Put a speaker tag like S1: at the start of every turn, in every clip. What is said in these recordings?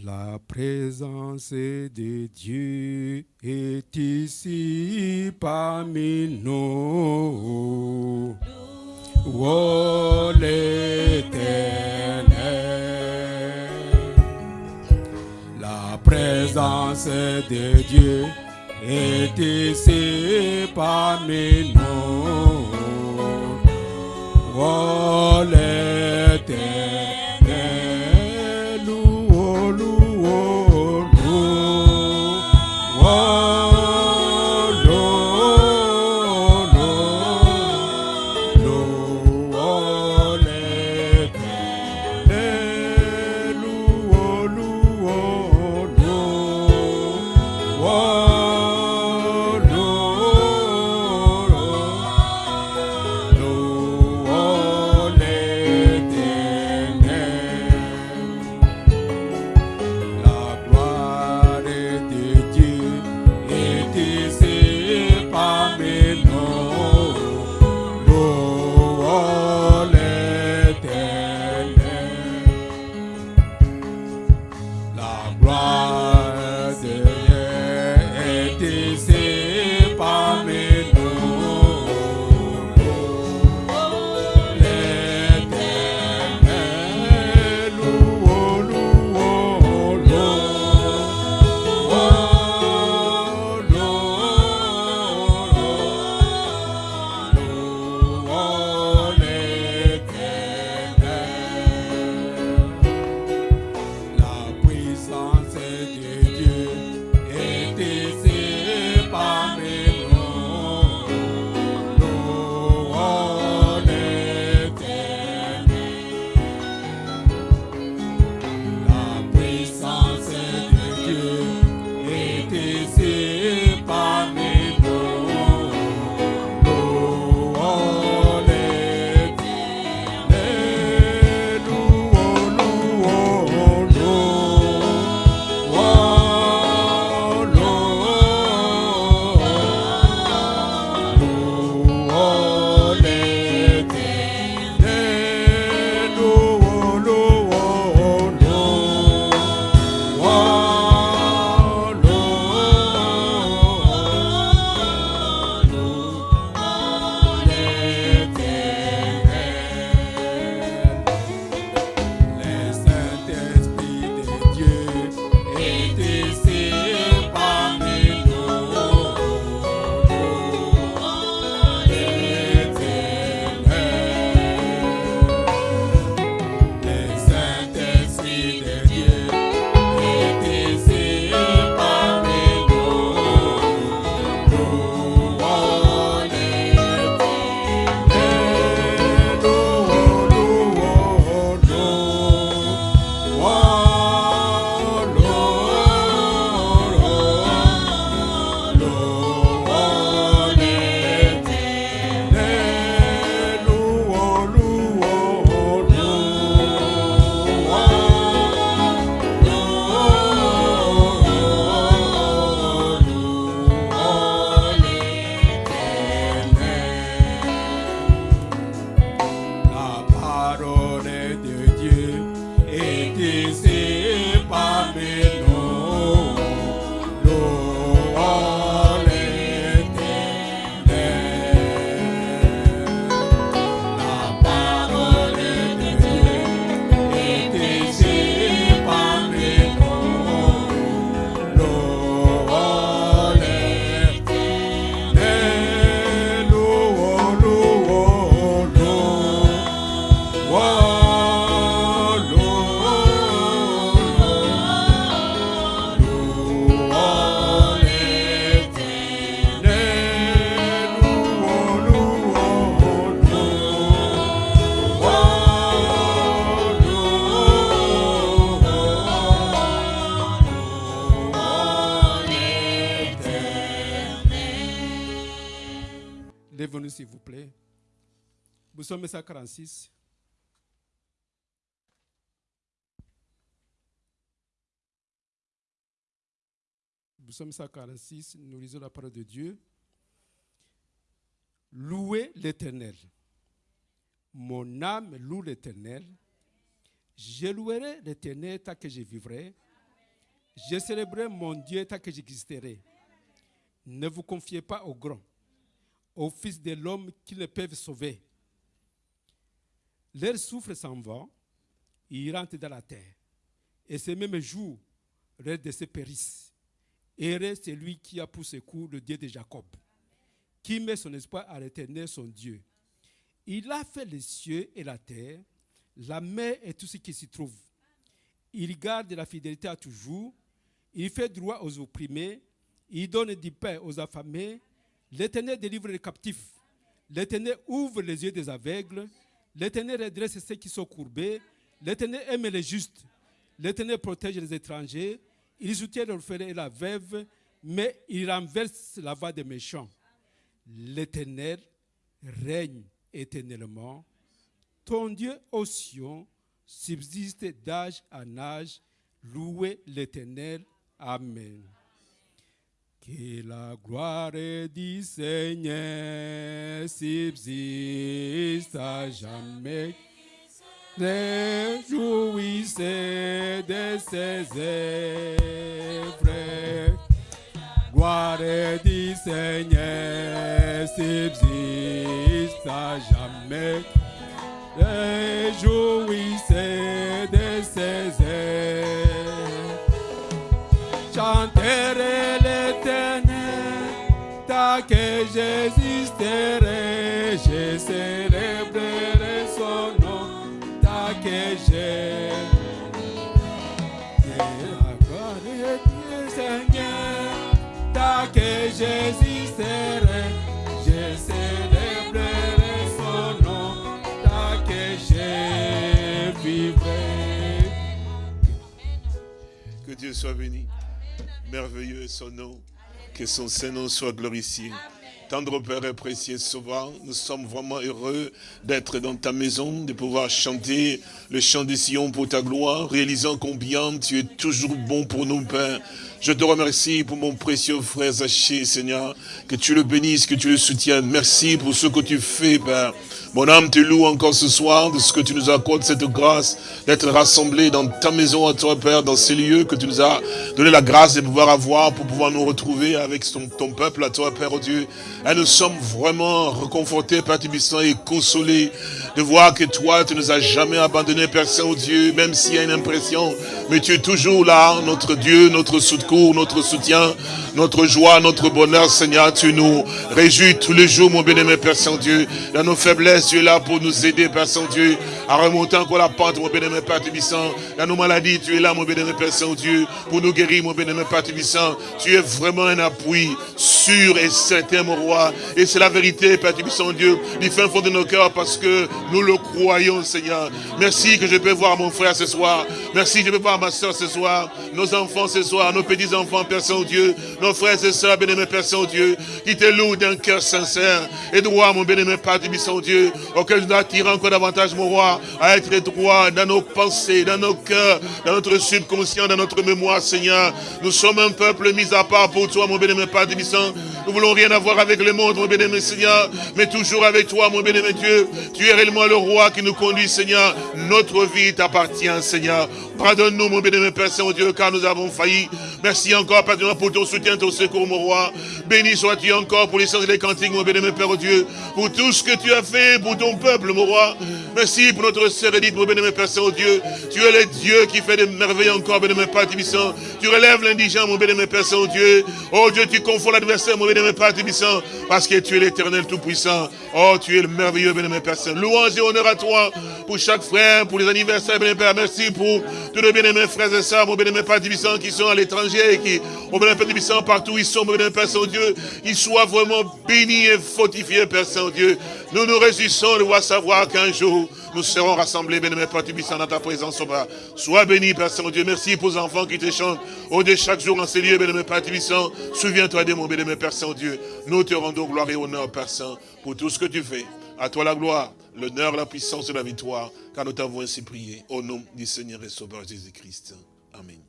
S1: La présence de Dieu est ici parmi nous. Oh l'éternel, la présence de Dieu est ici parmi nous. Oh l'éternel. Devenez, s'il vous plaît. Psaume 146. Psaume 146, nous lisons la parole de Dieu. Louez l'Éternel. Mon âme loue l'Éternel. Je louerai l'Éternel tant que je vivrai. Je célébrerai mon Dieu tant que j'existerai. Ne vous confiez pas au grand aux fils de l'homme qui ne peuvent sauver. Leur souffle s'en va, ils rentrent dans la terre. Et ce même jour, leur décès périssent. Heureux celui qui a pour secours le Dieu de Jacob, qui met son espoir à l'éternel son Dieu. Il a fait les cieux et la terre, la mer et tout ce qui s'y trouve. Il garde la fidélité à toujours. Il fait droit aux opprimés. Il donne du pain aux affamés. L'Éternel délivre les captifs. L'Éternel ouvre les yeux des aveugles. L'Éternel redresse ceux qui sont courbés. L'Éternel aime les justes. L'Éternel protège les étrangers. Il soutient l'orphelin et la veuve, mais il renverse la voix des méchants. L'Éternel règne éternellement. Ton Dieu, ô Sion, subsiste d'âge en âge. Louez l'Éternel. Amen. Que la gloire du Seigneur subsiste à jamais. Réjouissez de ses œuvres. Gloire du Seigneur subsiste à jamais. Réjouissez de
S2: Merveilleux est son nom. Que son Saint-Nom soit glorifié. Tendre Père et précieux Sauveur, nous sommes vraiment heureux d'être dans ta maison, de pouvoir chanter le chant des Sion pour ta gloire, réalisant combien tu es toujours bon pour nous, Père. Je te remercie pour mon précieux frère Zaché, Seigneur, que tu le bénisses, que tu le soutiennes. Merci pour ce que tu fais, Père. Mon âme te loue encore ce soir de ce que tu nous accordes cette grâce d'être rassemblés dans ta maison à toi, Père, dans ces lieux que tu nous as donné la grâce de pouvoir avoir pour pouvoir nous retrouver avec ton, peuple à toi, Père, oh Dieu. Et nous sommes vraiment reconfortés, Père Tibissant, et consolés de voir que toi, tu nous as jamais abandonnés, Père Saint-Dieu, même s'il y a une impression, mais tu es toujours là, notre Dieu, notre notre soutien, notre joie, notre bonheur, Seigneur. Tu nous réjouis tous les jours, mon bien-aimé Père Saint-Dieu. Dans nos faiblesses, tu es là pour nous aider, Père Saint-Dieu, à remonter encore la pente, mon bien-aimé Père Tibissant. Dans nos maladies, tu es là, mon bien-aimé Père Saint-Dieu, pour nous guérir, mon bien-aimé Père Tibissant. Tu es vraiment un appui sûr et certain, mon roi. Et c'est la vérité, Père Tibissant, Dieu, du fin fond de nos cœurs, parce que nous le croyons, Seigneur. Merci que je peux voir mon frère ce soir. Merci que je peux voir ma soeur ce soir, nos enfants ce soir, nos petits-enfants, Père Saint-Dieu, nos frères et sœurs, bien-aimés Père Saint-Dieu, qui te louent d'un cœur sincère et droit, mon bien-aimé Père Saint-Dieu, auquel nous attirons encore davantage, mon roi, à être droit dans nos pensées, dans nos cœurs, dans notre subconscient, dans notre mémoire, Seigneur. Nous sommes un peuple mis à part pour toi, mon bien-aimé Père Saint. Nous voulons rien avoir avec le monde, mon bien-aimé Seigneur, mais toujours avec toi, mon bien-aimé Dieu. Tu es réellement le roi qui nous conduit, Seigneur. Notre vie t'appartient, Seigneur. Pardonne-nous, mon bien-aimé Père Saint-Dieu, car nous avons failli. Merci encore, Père, pour ton soutien, ton secours, mon roi. Béni sois-tu encore pour les sens et les cantiques, mon bien-aimé Père Dieu, pour tout ce que tu as fait pour ton peuple, mon roi. Merci pour notre sœur Edith, mon bien-aimé Père Saint-Dieu. Tu es le Dieu qui fait des merveilles encore, bien-aimé Père Tibissant. Tu relèves l'indigent, mon bien-aimé Père Saint-Dieu. Oh Dieu, tu confonds l'adversaire, mon bien-aimé Père Tibissant, parce que tu es l'éternel tout-puissant. Oh, tu es le merveilleux, bien-aimé Père Saint. Louange et honneur à toi pour chaque frère, pour les anniversaires, bien-aimé Père. Merci pour tous les bien-aimés frères et sœurs, mon bien-aimé Père Tibissant, qui sont à l'étranger et qui, mon bien-aimé Père Tibissant, partout où ils sont, mon bien-aimé Père Saint-Dieu, ils soient vraiment bénis et fortifiés, Père Saint-Dieu. Nous nous réjouissons de voir savoir qu'un jour, nous serons rassemblés, bien-aimé Père dans ta présence, au bas. Sois béni, Père Saint-Dieu. Merci pour les enfants qui te chantent au de chaque jour en ces lieux, bien-aimé Père. Souviens-toi de mon bien-aimé Père Saint-Dieu. Nous te rendons gloire et honneur, Père Saint, pour tout ce que tu fais. À toi la gloire, l'honneur, la puissance et la victoire, car nous t'avons ainsi prié. Au nom du Seigneur et Sauveur Jésus-Christ. Amen.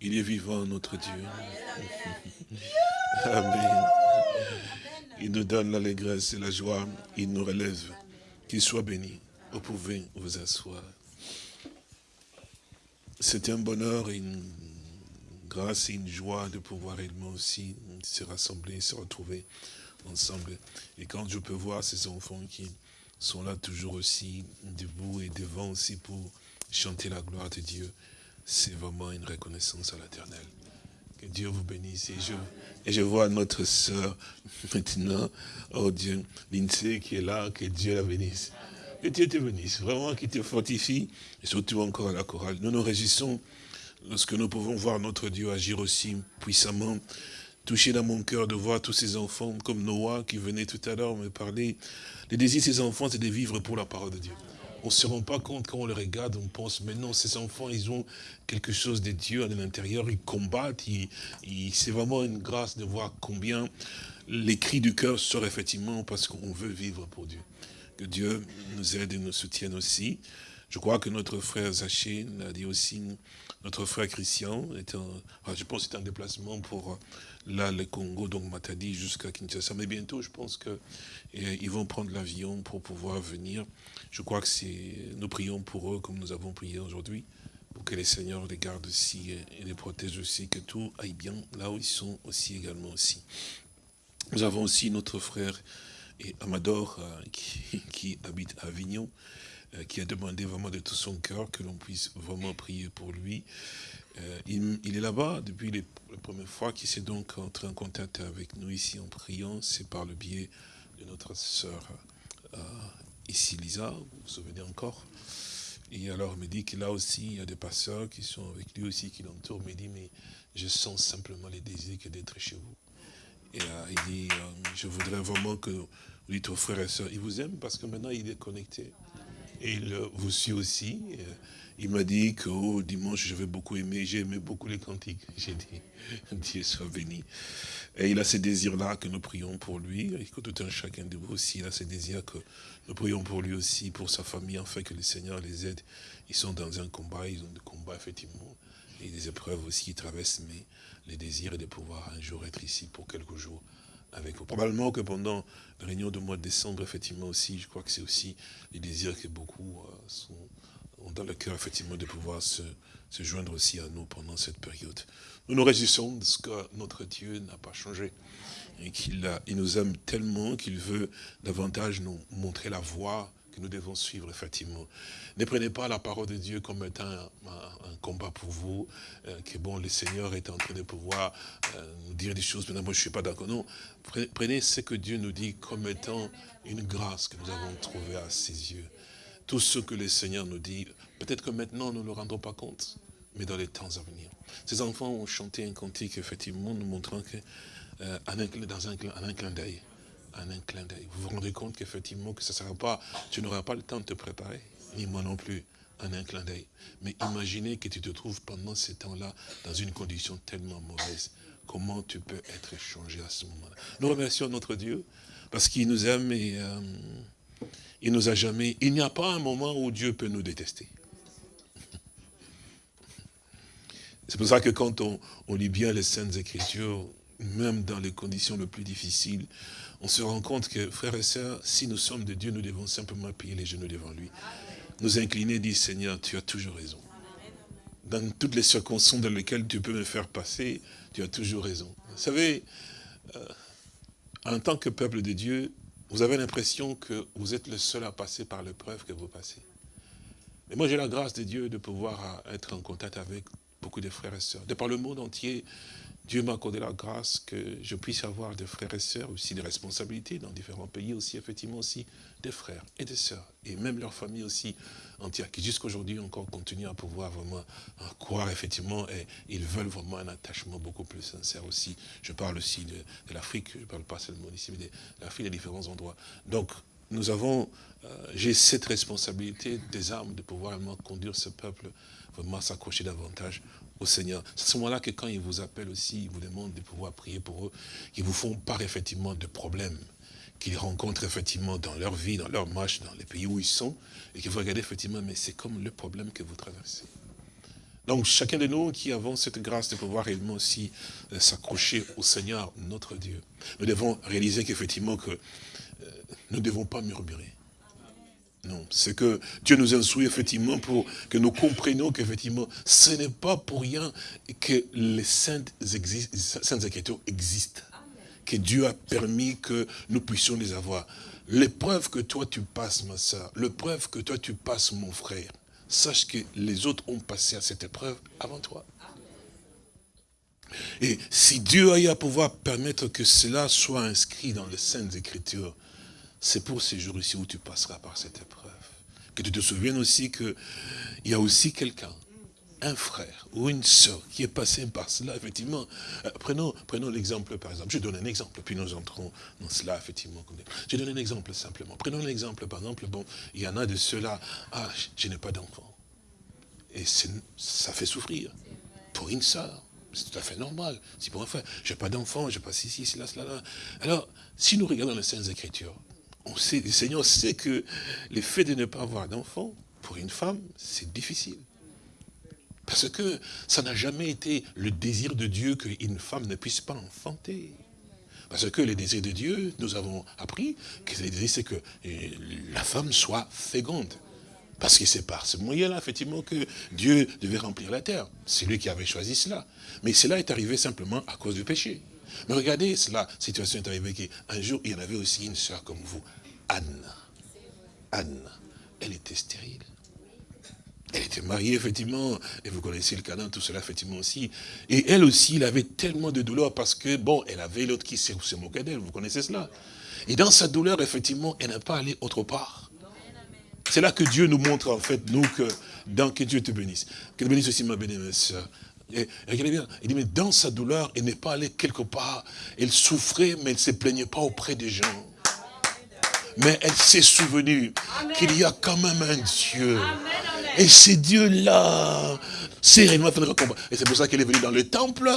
S2: Il est vivant, notre Dieu. Amen. Il nous donne l'allégresse et la joie. Il nous relève. Qu'il soit béni. Vous pouvez vous asseoir. c'est un bonheur une grâce et une joie de pouvoir également aussi se rassembler, se retrouver ensemble. Et quand je peux voir ces enfants qui sont là toujours aussi debout et devant aussi pour chanter la gloire de Dieu, c'est vraiment une reconnaissance à l'éternel. Que Dieu vous bénisse. Et je, et je vois notre sœur maintenant, oh Dieu, Lindsay qui est là, que Dieu la bénisse. Que Dieu te bénisse, vraiment qui te fortifie, et surtout encore à la chorale. Nous nous réjouissons lorsque nous pouvons voir notre Dieu agir aussi puissamment, touché dans mon cœur de voir tous ces enfants comme Noah qui venait tout à l'heure me parler. Le désir de ces enfants, c'est de vivre pour la parole de Dieu. On ne se rend pas compte quand on les regarde, on pense, mais non, ces enfants, ils ont quelque chose de Dieu à l'intérieur, ils combattent, c'est vraiment une grâce de voir combien les cris du cœur sortent effectivement parce qu'on veut vivre pour Dieu. Que Dieu nous aide et nous soutienne aussi. Je crois que notre frère Zaché l'a dit aussi, notre frère Christian, est je pense que c'est un déplacement pour là le Congo, donc Matadi jusqu'à Kinshasa. Mais bientôt, je pense qu'ils vont prendre l'avion pour pouvoir venir. Je crois que c'est, nous prions pour eux comme nous avons prié aujourd'hui, pour que les seigneurs les gardent aussi et les protègent aussi, que tout aille bien là où ils sont aussi également aussi. Nous avons aussi notre frère et Amador euh, qui, qui habite à Avignon. Euh, qui a demandé vraiment de tout son cœur que l'on puisse vraiment prier pour lui. Euh, il, est là-bas depuis la première fois qu'il s'est donc entré en contact avec nous ici en priant. C'est par le biais de notre sœur euh, ici, Lisa, vous vous souvenez encore Et alors il me dit que là aussi, il y a des pasteurs qui sont avec lui aussi, qui l'entourent. Il me dit, mais je sens simplement les désirs que d'être chez vous. Et il dit, je voudrais vraiment que vous dites aux frères et sœurs, il vous aime parce que maintenant il est connecté. Et il vous suit aussi. Il m'a dit que dimanche, j'avais beaucoup aimé, j'ai aimé beaucoup les cantiques. J'ai dit, Dieu soit béni. Et il a ce désir-là que nous prions pour lui, et que tout un chacun de vous aussi, a ce désir que nous prions pour lui aussi, pour sa famille, afin que le Seigneur les aide. Ils sont dans un combat, ils ont des combats, effectivement, et des épreuves aussi qui traversent, mais le désir est de pouvoir un jour être ici pour quelques jours avec vous. Probablement que pendant la réunion de mois de décembre, effectivement aussi, je crois que c'est aussi les désirs que beaucoup euh, sont, ont dans le cœur, effectivement, de pouvoir se, se, joindre aussi à nous pendant cette période. Nous nous réjouissons de ce que notre Dieu n'a pas changé et qu'il il nous aime tellement qu'il veut davantage nous montrer la voie que nous devons suivre, effectivement. Ne prenez pas la parole de Dieu comme étant un, combat pour vous, euh, que bon, le Seigneur est en train de pouvoir euh, nous dire des choses, mais moi je ne suis pas d'accord. Non, prenez ce que Dieu nous dit comme étant une grâce que nous avons trouvée à ses yeux. Tout ce que le Seigneur nous dit, peut-être que maintenant nous ne nous rendons pas compte, mais dans les temps à venir. Ces enfants ont chanté un cantique, effectivement, nous montrant que, euh, dans un, un clin d'œil, en un clin d'œil. Vous vous rendez compte qu'effectivement, que ça sera pas, tu n'auras pas le temps de te préparer, ni moi non plus, en un clin d'œil. Mais imaginez que tu te trouves pendant ces temps-là dans une condition tellement mauvaise. Comment tu peux être changé à ce moment-là? Nous remercions notre Dieu parce qu'il nous aime et euh, il nous a jamais... Il n'y a pas un moment où Dieu peut nous détester. C'est pour ça que quand on, lit bien les Saintes Écritures, même dans les conditions les plus difficiles, on se rend compte que, frères et sœurs, si nous sommes de Dieu, nous devons simplement plier les genoux devant lui. Nous incliner, dire, Seigneur, tu as toujours raison. Dans toutes les circonstances dans lesquelles tu peux me faire passer, tu as toujours raison. Vous savez, euh, en tant que peuple de Dieu, vous avez l'impression que vous êtes le seul à passer par l'épreuve que vous passez. Mais moi, j'ai la grâce de Dieu de pouvoir être en contact avec beaucoup de frères et sœurs. De par le monde entier, Dieu m'a accordé la grâce que je puisse avoir des frères et sœurs, aussi des responsabilités dans différents pays, aussi effectivement aussi des frères et des sœurs, et même leur famille aussi entière, qui jusqu'aujourd'hui encore continuent à pouvoir vraiment croire effectivement, et ils veulent vraiment un attachement beaucoup plus sincère aussi. Je parle aussi de, l'Afrique, je ne parle pas seulement ici, mais de l'Afrique, des différents endroits. Donc, nous avons, euh, j'ai cette responsabilité des armes de pouvoir vraiment conduire ce peuple, vraiment s'accrocher davantage Seigneur. C'est à ce moment-là que quand ils vous appellent aussi, ils vous demandent de pouvoir prier pour eux, qu'ils vous font part effectivement de problèmes qu'ils rencontrent effectivement dans leur vie, dans leur marche, dans les pays où ils sont, et que vous regardez effectivement, mais c'est comme le problème que vous traversez. Donc chacun de nous qui avons cette grâce de pouvoir réellement aussi euh, s'accrocher au Seigneur, notre Dieu, nous devons réaliser qu'effectivement que euh, nous ne devons pas murmurer. Non, c'est que Dieu nous instruit effectivement pour que nous comprenions qu'effectivement, ce n'est pas pour rien que les saintes, saintes écritures existent. Que Dieu a permis que nous puissions les avoir. L'épreuve que toi tu passes, ma soeur, l'épreuve que toi tu passes, mon frère, sache que les autres ont passé à cette épreuve avant toi. Et si Dieu a eu à pouvoir permettre que cela soit inscrit dans les Saintes Écritures, c'est pour ces jours-ci où tu passeras par cette épreuve. Que tu te souviennes aussi qu'il y a aussi quelqu'un, un frère ou une soeur qui est passé par cela, effectivement. Euh, prenons l'exemple, par exemple. Je donne un exemple, puis nous entrons dans cela, effectivement. Je donne un exemple simplement. Prenons l'exemple, par exemple, bon, il y en a de ceux-là, ah, je n'ai pas d'enfant. Et ça fait souffrir. Pour une soeur, c'est tout à fait normal. Si pour un frère, je n'ai pas d'enfant, je n'ai pas ceci, cela, cela, là. Alors, si nous regardons les Saintes Écritures, on sait, le Seigneur sait que le fait de ne pas avoir d'enfant, pour une femme, c'est difficile. Parce que ça n'a jamais été le désir de Dieu qu'une femme ne puisse pas enfanter. Parce que le désir de Dieu, nous avons appris que le désir, c'est que euh, la femme soit féconde. Parce que c'est par ce moyen-là, effectivement, que Dieu devait remplir la terre. C'est lui qui avait choisi cela. Mais cela est arrivé simplement à cause du péché. Mais regardez, cela, situation est arrivée qu'un jour, il y en avait aussi une sœur comme vous, Anne. Anne, elle était stérile. Elle était mariée, effectivement, et vous connaissez le canon, tout cela, effectivement, aussi. Et elle aussi, elle avait tellement de douleur parce que, bon, elle avait l'autre qui se moquait d'elle, vous connaissez cela. Et dans sa douleur, effectivement, elle n'a pas allé autre part. C'est là que Dieu nous montre, en fait, nous, que, que Dieu te bénisse. Que bénisse aussi ma bénie, soeur. Et, regardez bien, il dit, mais dans sa douleur, elle n'est pas allée quelque part. Elle souffrait, mais elle ne se plaignait pas auprès des gens. Mais elle s'est souvenue qu'il y a quand même un Dieu. Et ce Dieu-là, c'est réellement Et c'est pour ça qu'elle est venue dans le temple.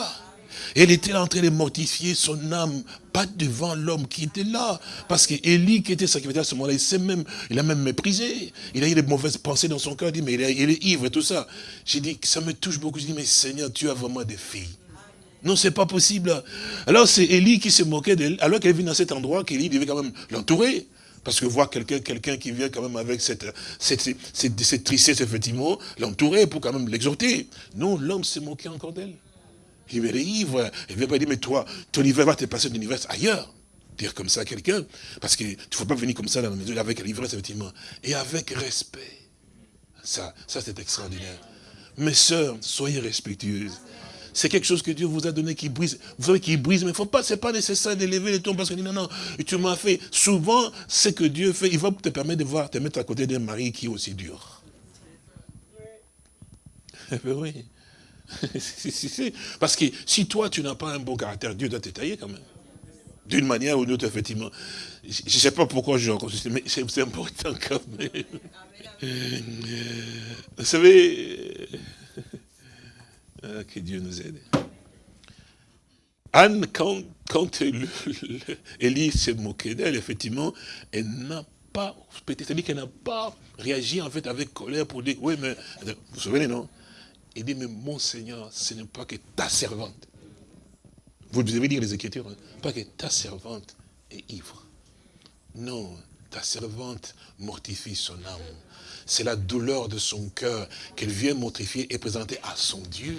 S2: Elle était en train de mortifier son âme, pas devant l'homme qui était là. Parce qu'Élie, qui était sacrificateur à ce moment-là, il, même, il a même méprisé. Il a eu des mauvaises pensées dans son cœur. Il dit, mais il est, ivre et tout ça. J'ai dit, ça me touche beaucoup. Je dis, mais Seigneur, tu as vraiment des filles. Non, c'est pas possible. Alors c'est Élie qui se moquait d'elle, alors qu'elle vit dans cet endroit, qu'Élie devait quand même l'entourer. Parce que voir quelqu'un quelqu'un qui vient quand même avec cette, cette, cette, cette tristesse, effectivement, l'entourer pour quand même l'exhorter. Non, l'homme s'est moqué encore d'elle. Il me ivre. Il ne veut pas dire, mais toi, ton hiver va te passer ton hiver ailleurs. Dire comme ça à quelqu'un. Parce qu'il ne faut pas venir comme ça dans la maison avec l'ivresse, effectivement. Et avec respect. Ça, ça c'est extraordinaire. Mes sœurs, soyez respectueuses. C'est quelque chose que Dieu vous a donné qui brise. Vous savez qui brise, mais faut pas, c'est pas nécessaire d'élever les tons parce que non, non, tu m'as fait. Souvent, ce que Dieu fait, il va te permettre de voir, te mettre à côté d'un mari qui est aussi dur. Oui. Parce que si toi, tu n'as pas un bon caractère, Dieu doit t'étayer quand même. D'une manière ou d'une autre, effectivement. Je ne sais pas pourquoi je mais c'est important quand même. Vous savez, euh, que Dieu nous aide. Anne, quand, quand Élie s'est moqué d'elle, effectivement, elle n'a pas, c'est-à-dire qu'elle n'a pas réagi en fait avec colère pour dire, oui, mais, vous vous souvenez, non? Il dit, mais mon Seigneur, ce n'est pas que ta servante. Vous devez lire les Écritures, hein. pas que ta servante est ivre. Non, ta servante mortifie son âme. C'est la douleur de son cœur qu'elle vient mortifier et présenter à son Dieu.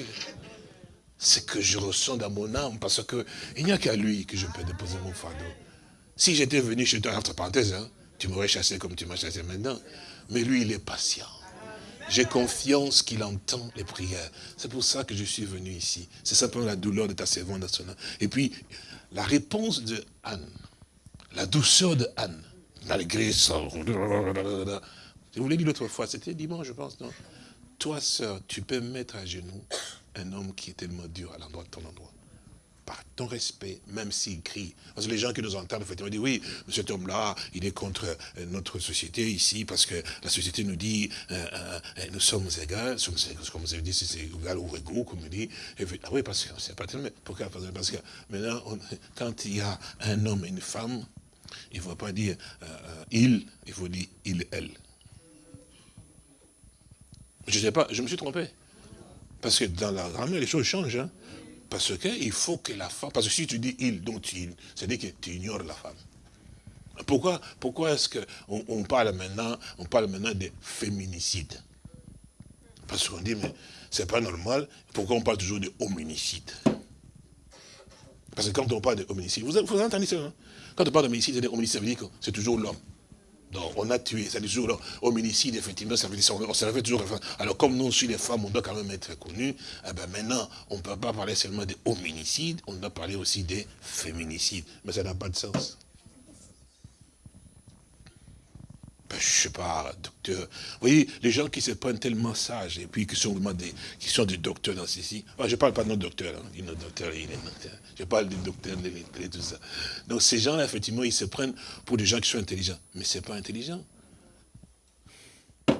S2: C'est que je ressens dans mon âme, parce qu'il n'y a qu'à lui que je peux déposer mon fardeau. Si j'étais venu chez toi, entre parenthèses, hein, tu m'aurais chassé comme tu m'as chassé maintenant. Mais lui, il est patient. J'ai confiance qu'il entend les prières. C'est pour ça que je suis venu ici. C'est simplement la douleur de ta servante nationale. Et puis, la réponse de Anne, la douceur de Anne, malgré ça. Je vous l'ai dit l'autre fois, c'était dimanche, je pense, non? Toi, sœur, tu peux mettre à genoux un homme qui est tellement dur à l'endroit de ton endroit par ton respect, même s'il crie. Parce que les gens qui nous entendent, effectivement, disent, oui, cet homme-là, il est contre euh, notre société ici, parce que la société nous dit, euh, euh, nous sommes égaux, comme vous avez dit, c'est égal ou égaux, comme on dit. ah oui, parce que c'est pas tellement. Pourquoi? Parce que maintenant, quand il y a un homme et une femme, il ne faut pas dire il, il faut dire il, elle. Je ne sais pas, je me suis trompé. Parce que dans la grammaire, les choses changent. Hein. Parce qu'il faut que la femme, parce que si tu dis il, donc tu, c'est-à-dire que tu ignores la femme. Pourquoi, pourquoi est-ce qu'on on parle maintenant, on parle maintenant des féminicides? Parce qu'on dit, mais c'est pas normal, pourquoi on parle toujours de homicide Parce que quand on parle de homicide, vous, entendez ça hein? Quand on parle d'homicide, ça veut dire que c'est toujours l'homme. Donc, on a tué, ça dit toujours, hominicide, effectivement, ça veut dire, on, on toujours. Alors, comme nous, aussi les femmes, on doit quand même être connus, eh ben maintenant, on ne peut pas parler seulement des hominicides, on doit parler aussi des féminicides. Mais ça n'a pas de sens. Ben, je sais pas, docteur. Vous voyez, les gens qui se prennent tellement sages et puis qui sont vraiment des, qui sont des docteurs dans ceci. je ne parle pas de nos docteurs, hein. il est docteur. Je parle des docteurs, de tout ça. Donc ces gens-là, effectivement, ils se prennent pour des gens qui sont intelligents. Mais ce n'est pas intelligent.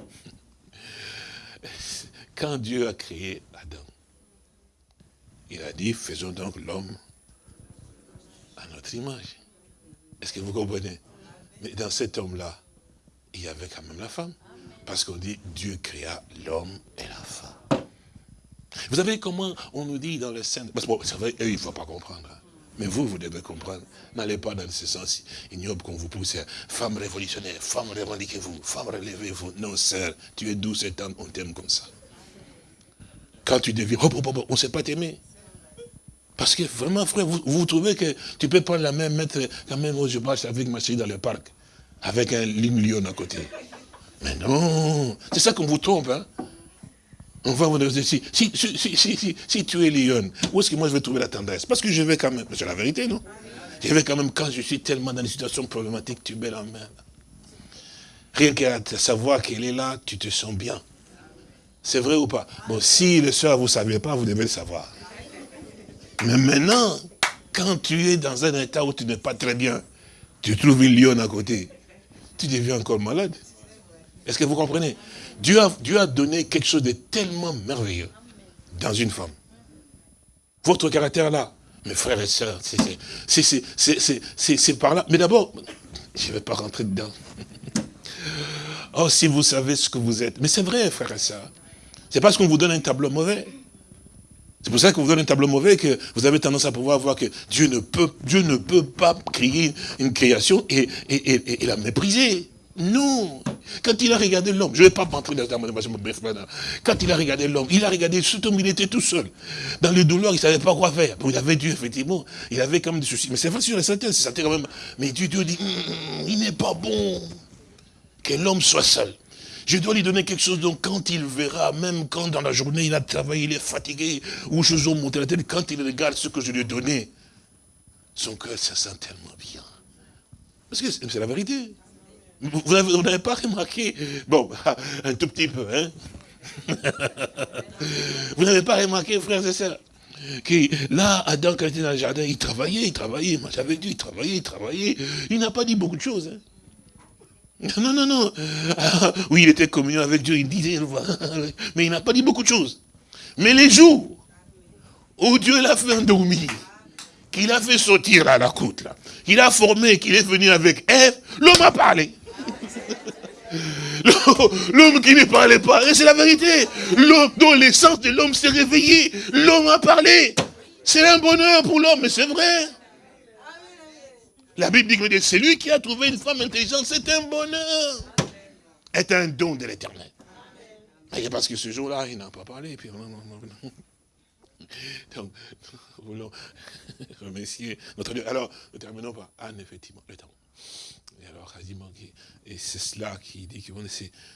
S2: Quand Dieu a créé Adam, il a dit, faisons donc l'homme à notre image. Est-ce que vous comprenez? Mais dans cet homme-là, il y avait quand même la femme. Parce qu'on dit, Dieu créa l'homme et la femme. Vous savez comment on nous dit dans le Saint... Parce que c'est vrai, eux, il ne faut pas comprendre. Hein. Mais vous, vous devez comprendre. N'allez pas dans ce sens ignoble qu'on vous pousse. Femme révolutionnaire, femme revendiquez-vous, femme relevez-vous. Non, sœur, tu es doux cet homme, on t'aime comme ça. Quand tu deviens, oh, oh, oh, on ne sait pas t'aimer. Parce que vraiment, frère, vous, vous, trouvez que tu peux prendre la même mettre, quand même, je marche avec ma chérie dans le parc avec un lion à côté. Mais non, c'est ça qu'on vous trompe. Hein? On va vous dire, si, si, si, si, tu es lion, où est-ce que moi je vais trouver la tendresse? Parce que je vais quand même, c'est la vérité, non? Je vais quand même, quand je suis tellement dans une situation problématique, tu mets la main. Rien qu'à savoir qu'elle est là, tu te sens bien. C'est vrai ou pas? Bon, si le soir vous ne saviez pas, vous devez le savoir. Mais maintenant, quand tu es dans un état où tu n'es pas très bien, tu trouves une lion à côté tu deviens encore malade. Est-ce que vous comprenez? Dieu a, Dieu a donné quelque chose de tellement merveilleux dans une femme. Votre caractère là, mes frères et sœurs, c'est par là. Mais d'abord, je ne vais pas rentrer dedans. Oh, si vous savez ce que vous êtes. Mais c'est vrai, frères et sœurs. C'est parce qu'on vous donne un tableau mauvais. C'est pour ça qu'on vous donne un tableau mauvais que vous avez tendance à pouvoir voir que Dieu ne peut, Dieu ne peut pas créer une création et, la mépriser. Non. Quand il a regardé l'homme, je ne vais pas m'entrer dans la Quand il a regardé l'homme, il a regardé, surtout il était tout seul. Dans le douleur, il ne savait pas quoi faire. il avait Dieu, effectivement. Il avait quand même des soucis. Mais c'est vrai sur la certaine, c'est quand même. Mais Dieu, Dieu dit, hum, hum, il n'est pas bon que l'homme soit seul. Je dois lui donner quelque chose, donc quand il verra, même quand dans la journée il a travaillé, il est fatigué, ou je ont monté la tête, quand il regarde ce que je lui ai donné, son cœur se sent tellement bien. Parce que c'est la vérité. Vous n'avez pas remarqué, bon, un tout petit peu, hein Vous n'avez pas remarqué, frères et sœurs, que là, Adam, quand il était dans le jardin, il travaillait, il travaillait, moi j'avais dit, il travaillait, il travaillait. Il n'a pas dit beaucoup de choses. Hein. Non, non, non. Ah, oui, il était communion avec Dieu, il disait, mais il n'a pas dit beaucoup de choses. Mais les jours où Dieu l'a fait endormir, qu'il a fait sortir à la côte, là, qu'il a formé, qu'il est venu avec Ève, l'homme a parlé. L'homme qui ne parlait pas, c'est la vérité. L'homme dont l'essence de l'homme s'est réveillée, l'homme a parlé. C'est un bonheur pour l'homme, mais c'est vrai. La Bible dit que c'est lui qui a trouvé une femme intelligente, c'est un bonheur. C'est un don de l'éternel. Parce que ce jour-là, il n'a pas parlé. Puis... Donc, nous voulons remercier notre Dieu. Alors, ne terminons pas. Anne, effectivement, le temps. Et alors, quasiment, et c'est cela qui dit que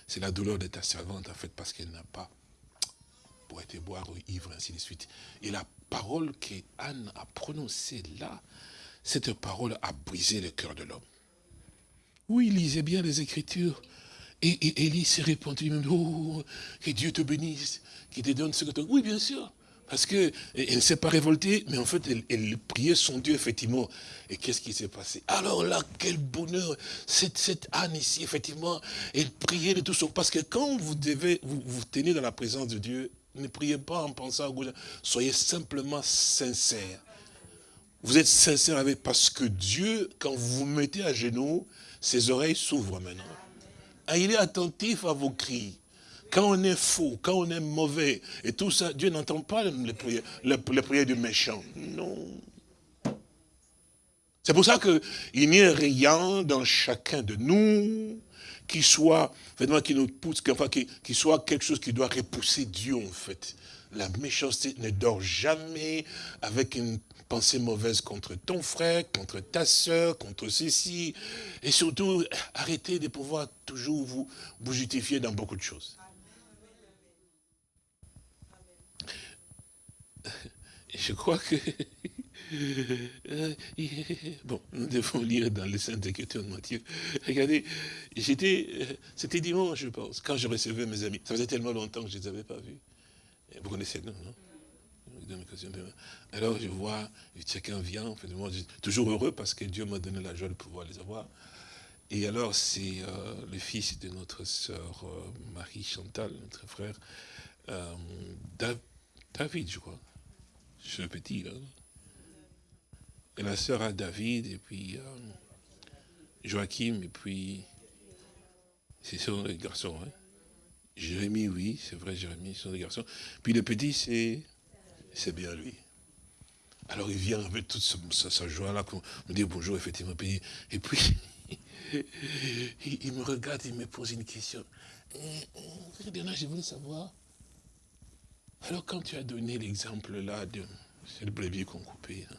S2: c'est la douleur de ta servante, en fait, parce qu'elle n'a pas pour être boire ou ivre, ainsi de suite. Et la parole qu'Anne a prononcée là, cette parole a brisé le cœur de l'homme. Oui, lisait bien les Écritures. Et, Élie s'est répandu même, oh, que Dieu te bénisse, qu'il te donne ce que tu Oui, bien sûr. Parce qu'elle ne s'est pas révoltée, mais en fait, elle, priait son Dieu, effectivement. Et qu'est-ce qui s'est passé? Alors là, quel bonheur Cette, cette Anne ici, effectivement, elle priait de tout son... Parce que quand vous devez, vous, vous tenez dans la présence de Dieu, ne priez pas en pensant à gauche. Soyez simplement sincère. Vous êtes sincère avec, parce que Dieu, quand vous vous mettez à genoux, ses oreilles s'ouvrent maintenant. Ah, il est attentif à vos cris. Quand on est faux, quand on est mauvais, et tout ça, Dieu n'entend pas les prières, les, du méchant. Non. C'est pour ça qu'il n'y a rien dans chacun de nous qui soit, qui nous pousse, enfin, qui, qui soit quelque chose qui doit repousser Dieu, en fait. La méchanceté ne dort jamais avec une pensée mauvaise contre ton frère, contre ta soeur, contre ceci. Et surtout, arrêtez de pouvoir toujours vous, vous justifier dans beaucoup de choses. Je crois que bon, nous devons lire dans les Saintes Écritures de Matthieu. Regardez, j'étais, c'était dimanche, je pense, quand je recevais mes amis. Ça faisait tellement longtemps que je ne les avais pas vus. Vous connaissez, non, non? Alors je vois, chacun vient, toujours heureux parce que Dieu m'a donné la joie de pouvoir les avoir. Et alors c'est euh, le fils de notre sœur Marie Chantal, notre frère, David, je crois. Je suis petit, là. Et la sœur a David, et puis euh, Joachim, et puis... C'est les garçons, hein. Jérémie, oui, c'est vrai, Jérémie, ce sont des garçons. Puis le petit, c'est c'est bien lui. Alors il vient avec toute sa, joie-là, me dit bonjour, effectivement. Et puis, il, me regarde, il me pose une question. je voulais savoir, alors quand tu as donné l'exemple là de c'est le brebis qu'on coupait, hein,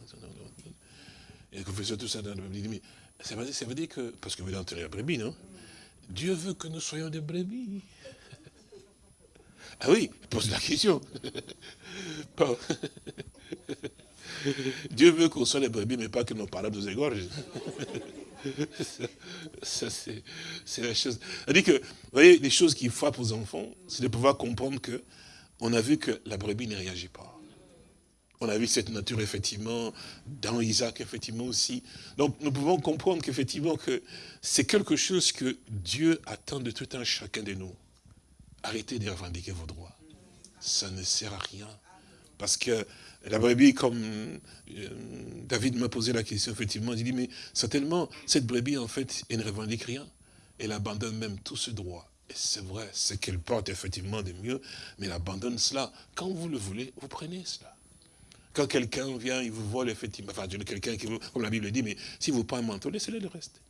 S2: et qu'on faisait tout ça dans le brebis, ça veut, dire, ça veut dire que, parce que vous entendez la brebis, non? Dieu veut que nous soyons des brebis. Ah oui, pose la question. Dieu veut qu'on soit des brebis, mais pas que nos parents nous égorgent. ça, c'est la chose. C'est-à-dire que, vous voyez, les choses qui frappent aux enfants, c'est de pouvoir comprendre que on a vu que la brebis ne réagit pas. On a vu cette nature, effectivement, dans Isaac, effectivement, aussi. Donc, nous pouvons comprendre qu'effectivement, que c'est quelque chose que Dieu attend de tout un chacun de nous. Arrêtez de revendiquer vos droits. Ça ne sert à rien. Parce que la brebis, comme euh, David m'a posé la question, effectivement, il dit, mais certainement, cette brebis, en fait, elle ne revendique rien. Elle abandonne même tout ce droit. Et c'est vrai, ce qu'elle porte effectivement de mieux, mais elle abandonne cela. Quand vous le voulez, vous prenez cela. Quand quelqu'un vient, il vous vole effectivement, enfin, quelqu'un qui vous, comme la Bible dit, mais si vous pas un manteau, laissez-le le reste.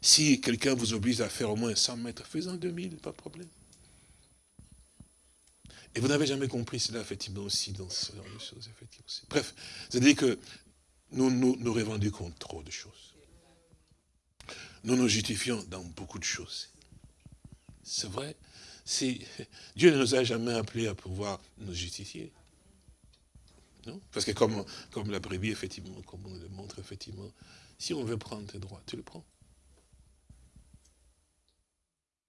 S2: Si quelqu'un vous oblige à faire au moins 100 mètres, faites-en 2000, pas de problème. Et vous n'avez jamais compris cela, effectivement, aussi, dans ce genre de choses, effectivement. Bref, c'est-à-dire que nous, nous, nous revendiquons trop de choses. Nous nous justifions dans beaucoup de choses. C'est vrai. Dieu ne nous a jamais appelés à pouvoir nous justifier. Non? Parce que comme, comme la brebis, effectivement, comme on le montre, effectivement, si on veut prendre tes droits, tu le prends.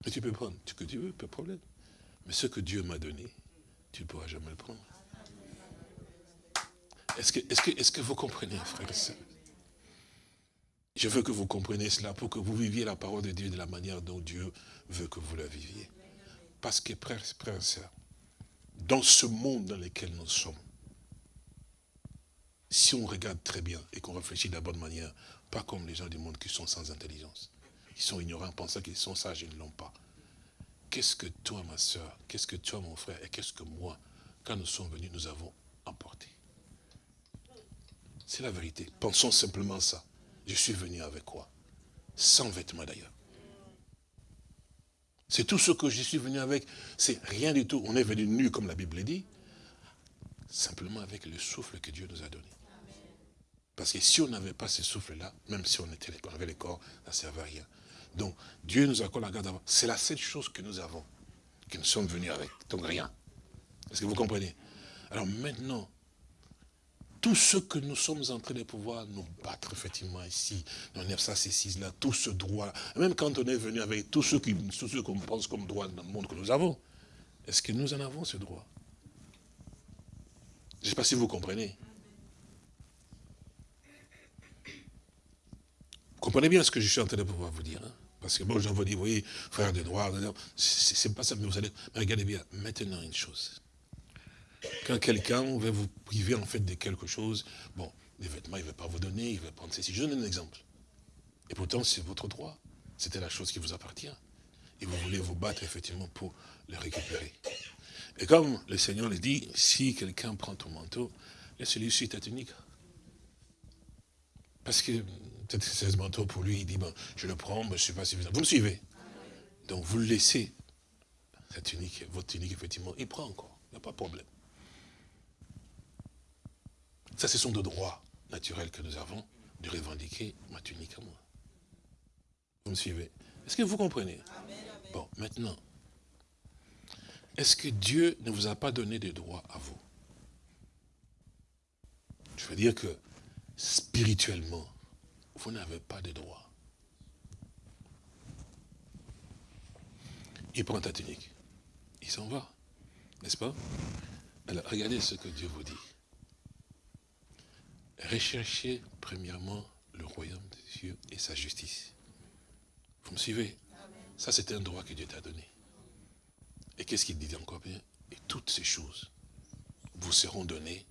S2: Et tu peux prendre ce que tu veux, pas de problème. Mais ce que Dieu m'a donné, tu ne pourras jamais le prendre. Est-ce que, est que, est que vous comprenez, frère et soeur Je veux que vous compreniez cela pour que vous viviez la parole de Dieu de la manière dont Dieu veut que vous la viviez. Parce que, frère, et soeur, dans ce monde dans lequel nous sommes, si on regarde très bien et qu'on réfléchit de la bonne manière, pas comme les gens du monde qui sont sans intelligence, qui sont ignorants, pensant qu'ils sont sages et ne l'ont pas. Qu'est-ce que toi, ma soeur, qu'est-ce que toi, mon frère, et qu'est-ce que moi, quand nous sommes venus, nous avons emporté? C'est la vérité. Pensons simplement ça. Je suis venu avec quoi? Sans vêtements d'ailleurs. C'est tout ce que je suis venu avec. C'est rien du tout. On est venu nu, comme la Bible dit, simplement avec le souffle que Dieu nous a donné. Parce que si on n'avait pas ce souffle-là, même si on, était, on avait les corps, ça ne servait à rien. Donc, Dieu nous accorde la garde d'avant. C'est la seule chose que nous avons, que nous sommes venus avec. Donc, rien. Est-ce que vous comprenez? Alors maintenant, tout ce que nous sommes en train de pouvoir nous battre, effectivement, ici, dans ça, c'est là, tout ce droit, même quand on est venu avec tout ce qu'on pense comme droit dans le monde que nous avons, est-ce que nous en avons ce droit? Je ne sais pas si vous comprenez. comprenez bien ce que je suis en train de pouvoir vous dire. Hein? Parce que bon, j'en vous dis, oui, frère de droit, c'est pas ça, mais vous allez, mais regardez bien, maintenant une chose. Quand quelqu'un veut vous priver en fait de quelque chose, bon, les vêtements, il ne veut pas vous donner, il veut prendre ceci. Je donne un exemple. Et pourtant, c'est votre droit. C'était la chose qui vous appartient. Et vous voulez vous battre effectivement pour le récupérer. Et comme le Seigneur le dit, si quelqu'un prend ton manteau, laisse-lui suite ta tunique. Parce que peut-être 16 manteaux pour lui, il dit, je le prends, mais je ne suis pas suffisant. Vous me suivez. Donc vous le laissez, cette tunique, votre tunique, effectivement, il prend encore, il n'y a pas de problème. Ça, ce sont de droits naturels que nous avons de revendiquer ma tunique à moi. Vous me suivez. Est-ce que vous comprenez? Bon, maintenant, est-ce que Dieu ne vous a pas donné des droits à vous? Je veux dire que spirituellement, vous n'avez pas de droits. Il prend ta tunique. Il s'en va. N'est-ce pas? Alors, regardez ce que Dieu vous dit. Recherchez premièrement le royaume de Dieu et sa justice. Vous me suivez? Ça, c'est un droit que Dieu t'a donné. Et qu'est-ce qu'il dit encore bien? Et toutes ces choses vous seront données.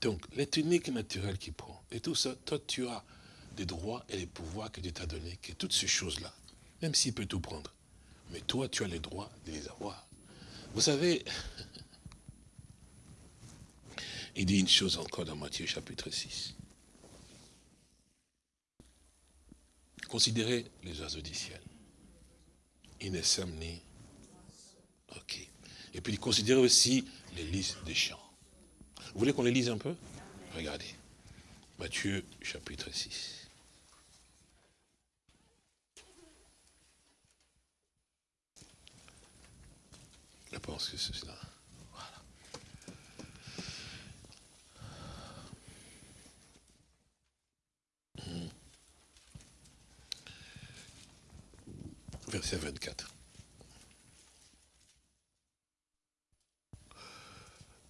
S2: Donc, les tuniques naturelles qu'il prend, et tout ça, toi, tu as des droits et les pouvoirs que Dieu t'a donnés, que toutes ces choses-là, même s'il peut tout prendre, mais toi, tu as les droits de les avoir. Vous savez, il dit une chose encore dans Matthieu chapitre 6. Considérez les oiseaux du ciel. Ils ne ni... Ok. Et puis considérez aussi les lys des champs. Vous voulez qu'on les lise un peu? Regardez. Matthieu chapitre 6. Je pense que c'est cela. verset 24.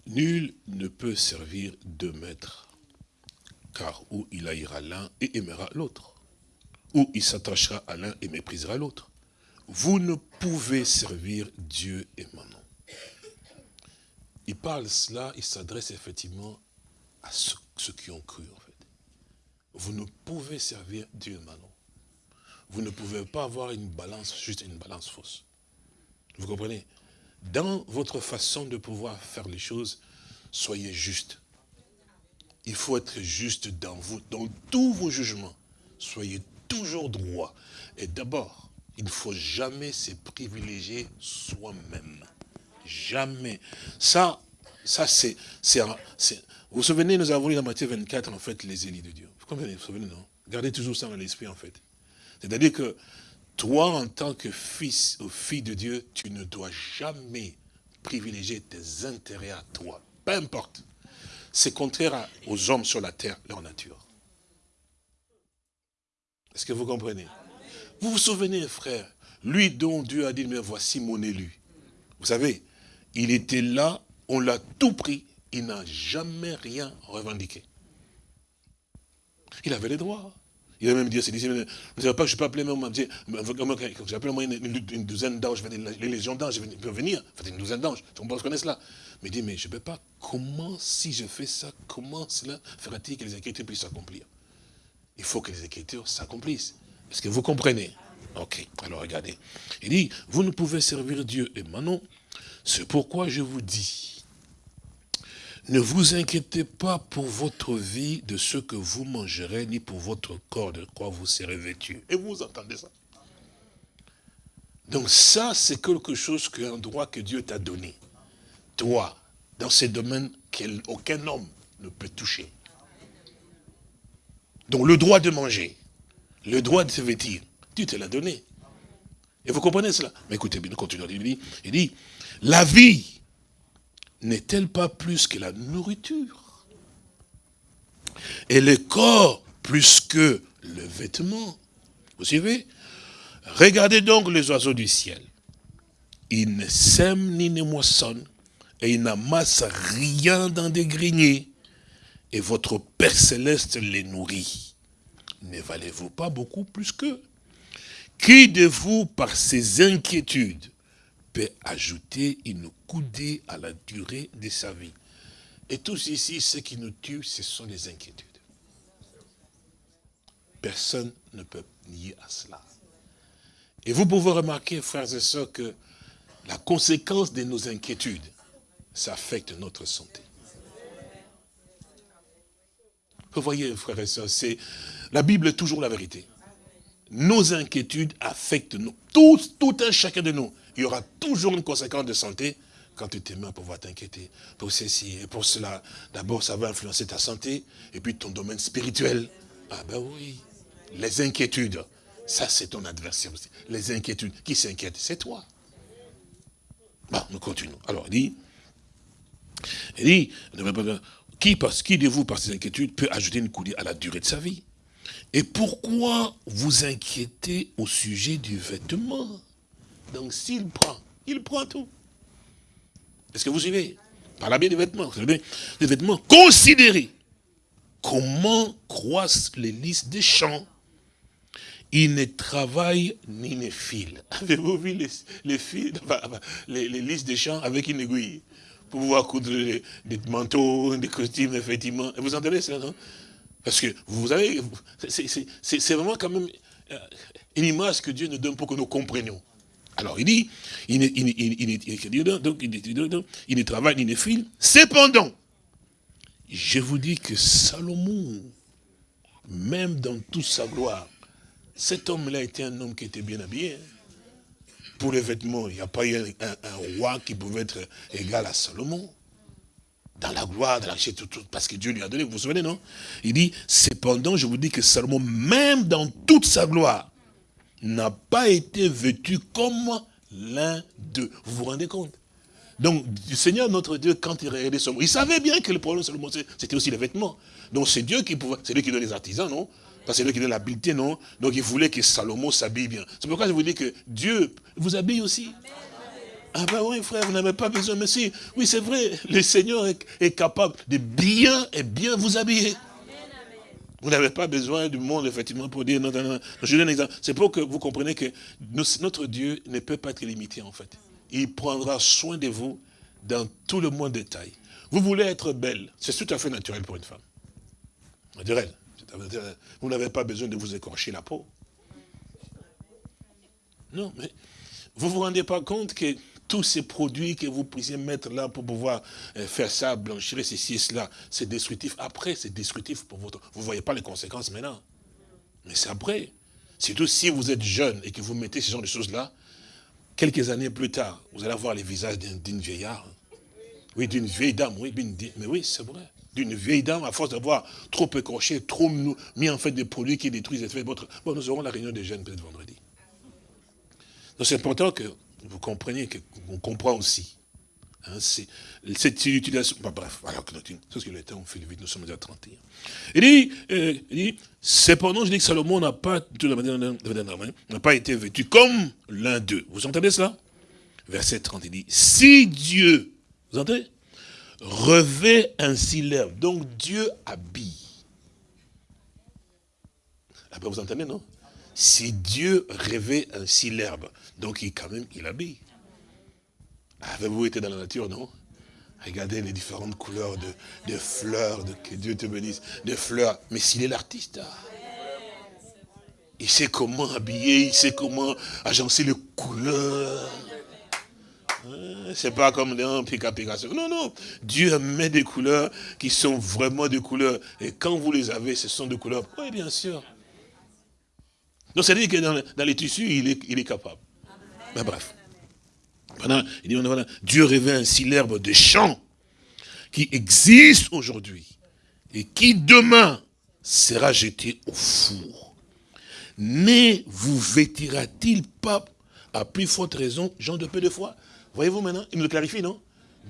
S2: Nul ne peut servir deux maîtres, car ou il haïra l'un et aimera l'autre, ou il s'attachera à l'un et méprisera l'autre. Vous ne pouvez servir Dieu et Manon. Il parle cela, il s'adresse effectivement à ceux, qui ont cru en fait. Vous ne pouvez servir Dieu et Manon vous ne pouvez pas avoir une balance, juste une balance fausse. Vous comprenez? Dans votre façon de pouvoir faire les choses, soyez juste. Il faut être juste dans vous, dans tous vos jugements. Soyez toujours droit. Et d'abord, il ne faut jamais se privilégier soi-même. Jamais. Ça, ça c'est... Vous vous souvenez, nous avons lu dans Matthieu 24, en fait, les élites de Dieu. Vous comprenez, vous souvenez, non? Gardez toujours ça dans l'esprit, en fait. C'est-à-dire que toi, en tant que fils ou fille de Dieu, tu ne dois jamais privilégier tes intérêts à toi. Peu importe. C'est contraire aux hommes sur la terre, leur nature. Est-ce que vous comprenez? Vous vous souvenez, frère, lui dont Dieu a dit, mais voici mon élu. Vous savez, il était là, on l'a tout pris, il n'a jamais rien revendiqué. Il avait les droits. Il a même dit, c'est dit, ne savez pas que je peux appeler même, j'ai appelé moi une, une, douzaine d'anges, les légions d'anges peuvent venir, enfin une douzaine d'anges, on connaît cela. Mais il dit, mais je ne peux pas, comment, si je fais ça, comment cela fera-t-il que les Écritures puissent s'accomplir? Il faut que les Écritures s'accomplissent. Est-ce que vous comprenez? Ok, alors regardez. Il dit, vous ne pouvez servir Dieu et Manon, c'est pourquoi je vous dis, ne vous inquiétez pas pour votre vie de ce que vous mangerez, ni pour votre corps de quoi vous serez vêtu. Et vous entendez ça? Donc ça, c'est quelque chose, qu'un droit que Dieu t'a donné. Toi, dans ces domaines qu'aucun homme ne peut toucher. Donc le droit de manger, le droit de se vêtir, Dieu te l'a donné. Et vous comprenez cela? Mais écoutez bien, continue. Il dit, il dit, la vie n'est-elle pas plus que la nourriture? Et le corps plus que le vêtement? Vous suivez? Regardez donc les oiseaux du ciel. Ils ne sèment ni ne moissonnent, et ils n'amassent rien dans des greniers. Et votre Père Céleste les nourrit. Ne valez-vous pas beaucoup plus qu'eux Qui de vous, par ses inquiétudes, peut ajouter une coudée à la durée de sa vie? Et tous ici, ce qui nous tue, ce sont les inquiétudes. Personne ne peut nier à cela. Et vous pouvez remarquer, frères et sœurs, que la conséquence de nos inquiétudes, ça affecte notre santé. Voyez, frères et sœurs, c'est la Bible est toujours la vérité. Nos inquiétudes affectent nous, tout, tout un chacun de nous. Il y aura toujours une conséquence de santé quand tu t'aimes pour pouvoir t'inquiéter. Pour ceci et pour cela, d'abord ça va influencer ta santé et puis ton domaine spirituel. Ah ben oui, les inquiétudes, ça c'est ton adversaire aussi. Les inquiétudes, qui s'inquiète? C'est toi. Bon, nous continuons. Alors, il dit, il dit, qui, parce, de vous, par ses inquiétudes, peut ajouter une coudée à la durée de sa vie Et pourquoi vous inquiétez au sujet du vêtement? Donc, s'il prend, il prend tout. Est-ce que vous suivez? Par la bien des vêtements. Des vêtements considérés. Comment croissent les lys des champs? Il ne travaille ni ne file. Avez-vous vu les, les, fils, les, les listes des champs avec une aiguille? Pour pouvoir coudre des, manteaux, des costumes, effectivement. Vous entendez cela, non? Parce que, vous avez, c'est vraiment quand même euh, une image que Dieu nous donne pour que nous comprenions. Alors, il dit, il, il ne travaille ni ne file. Cependant, je vous dis que Salomon, même dans toute sa gloire, cet homme-là était un homme qui était bien habillé. Hein. Pour les vêtements, il n'y a pas eu un, roi qui pouvait être égal à Salomon. Dans la gloire, dans la tout, parce que Dieu lui a donné, vous vous souvenez, non? Il dit, cependant, je vous dis que Salomon, même dans toute sa gloire, n'a pas été vêtu comme l'un d'eux. Vous vous rendez compte? Donc, le Seigneur notre Dieu, quand il regardait Salomon, il savait bien que le problème de Salomon, c'était aussi les vêtements. Donc, c'est Dieu qui pouvait, c'est lui qui donne les artisans, non? Parce que c'est lui qui donne l'habileté, non? Donc il voulait que Salomon s'habille bien. C'est pourquoi je vous dis que Dieu vous habille aussi. Ah ben oui, frère, vous n'avez pas besoin. Mais si, oui, c'est vrai, le Seigneur est, capable de bien et bien vous habiller. Vous n'avez pas besoin du monde, effectivement, pour dire, non, non, non. Je donne un exemple. C'est pour que vous compreniez que notre Dieu ne peut pas être limité, en fait. Il prendra soin de vous dans tout le monde détail. Vous voulez être belle, c'est tout à fait naturel pour une femme. Dirait, vous n'avez pas besoin de vous écorcher la peau. Non, mais vous ne vous rendez pas compte que tous ces produits que vous puissiez mettre là pour pouvoir euh, faire ça, blanchir ceci cela, c'est destructif. Après, c'est destructif pour votre... Vous ne voyez pas les conséquences maintenant. Mais c'est après. Surtout si vous êtes jeune et que vous mettez ce genre de choses-là, quelques années plus tard, vous allez avoir les visages d'une vieillard. Oui, d'une vieille dame, oui, mais oui, c'est vrai d'une vieille dame, à force d'avoir trop écorché, trop mis en fait des produits qui détruisent les votre... Bon, nous aurons la réunion des jeunes peut-être vendredi. Donc c'est important que vous compreniez, qu'on comprend aussi. Hein, cette utilisation, bah, bref, voilà, c'est ce que le temps, on fait vite, nous sommes déjà 31. Il dit, euh, il dit cependant, je dis que Salomon n'a pas, n'a pas été vêtu comme l'un d'eux. Vous entendez cela? Verset 30, il dit, si Dieu, vous entendez? Revêt ainsi l'herbe. Donc Dieu habille. Après, vous entendez, non? Si Dieu revêt ainsi l'herbe, donc il, quand même, il habille. Avez-vous été dans la nature, non? Regardez les différentes couleurs de, fleurs, que Dieu te bénisse, de fleurs. Mais s'il est l'artiste, il sait comment habiller, il sait comment agencer les couleurs. Hein, c'est pas comme dans Pika Pika. Non, non. Dieu met des couleurs qui sont vraiment des couleurs. Et quand vous les avez, ce sont des couleurs. Oui, bien sûr. Donc, c'est-à-dire que dans, les tissus, il est, il est capable. Mais bref. il dit, voilà, Dieu révèle ainsi l'herbe des champs qui existe aujourd'hui et qui demain sera jeté au four. Ne vous vêtira-t-il pas à plus forte raison, gens de peu de foi? Voyez-vous maintenant Il nous clarifie, non?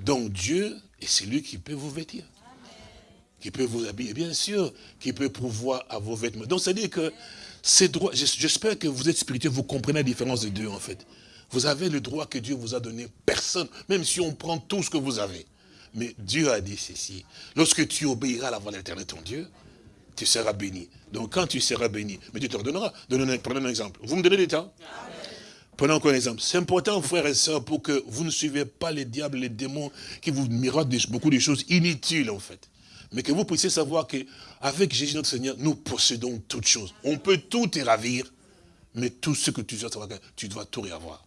S2: Donc Dieu est celui qui peut vous vêtir. Qui peut vous habiller, bien sûr, qui peut pouvoir à vos vêtements. Donc, c'est-à-dire que ces droits, j'espère que vous êtes spirituel, vous comprenez la différence de Dieu, en fait. Vous avez le droit que Dieu vous a donné. Personne, même si on prend tout ce que vous avez. Mais Dieu a dit ceci. Lorsque tu obéiras à la voix de l'éternel, ton Dieu, tu seras béni. Donc quand tu seras béni, mais Dieu te redonnera. Prenons un exemple. Vous me donnez du temps? Prenons encore un exemple. C'est important, frères et sœurs, pour que vous ne suivez pas les diables, les démons qui vous miroitent beaucoup de choses inutiles, en fait. Mais que vous puissiez savoir qu'avec Jésus notre Seigneur, nous possédons toutes choses. On peut tout te ravir, mais tout ce que tu dois savoir, tu dois tout réavoir.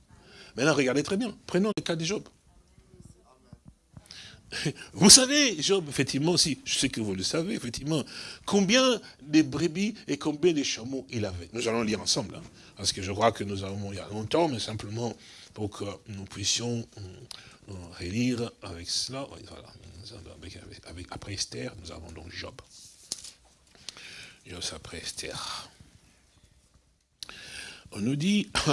S2: Maintenant, regardez très bien. Prenons le cas de Job. Vous savez, Job, effectivement, si, je sais que vous le savez, effectivement, combien de brebis et combien de chameaux il avait. Nous allons lire ensemble, hein, parce que je crois que nous avons il y a longtemps, mais simplement pour que nous puissions euh, relire avec cela. Voilà, après Esther, nous avons donc Job. Job après Esther. On nous dit,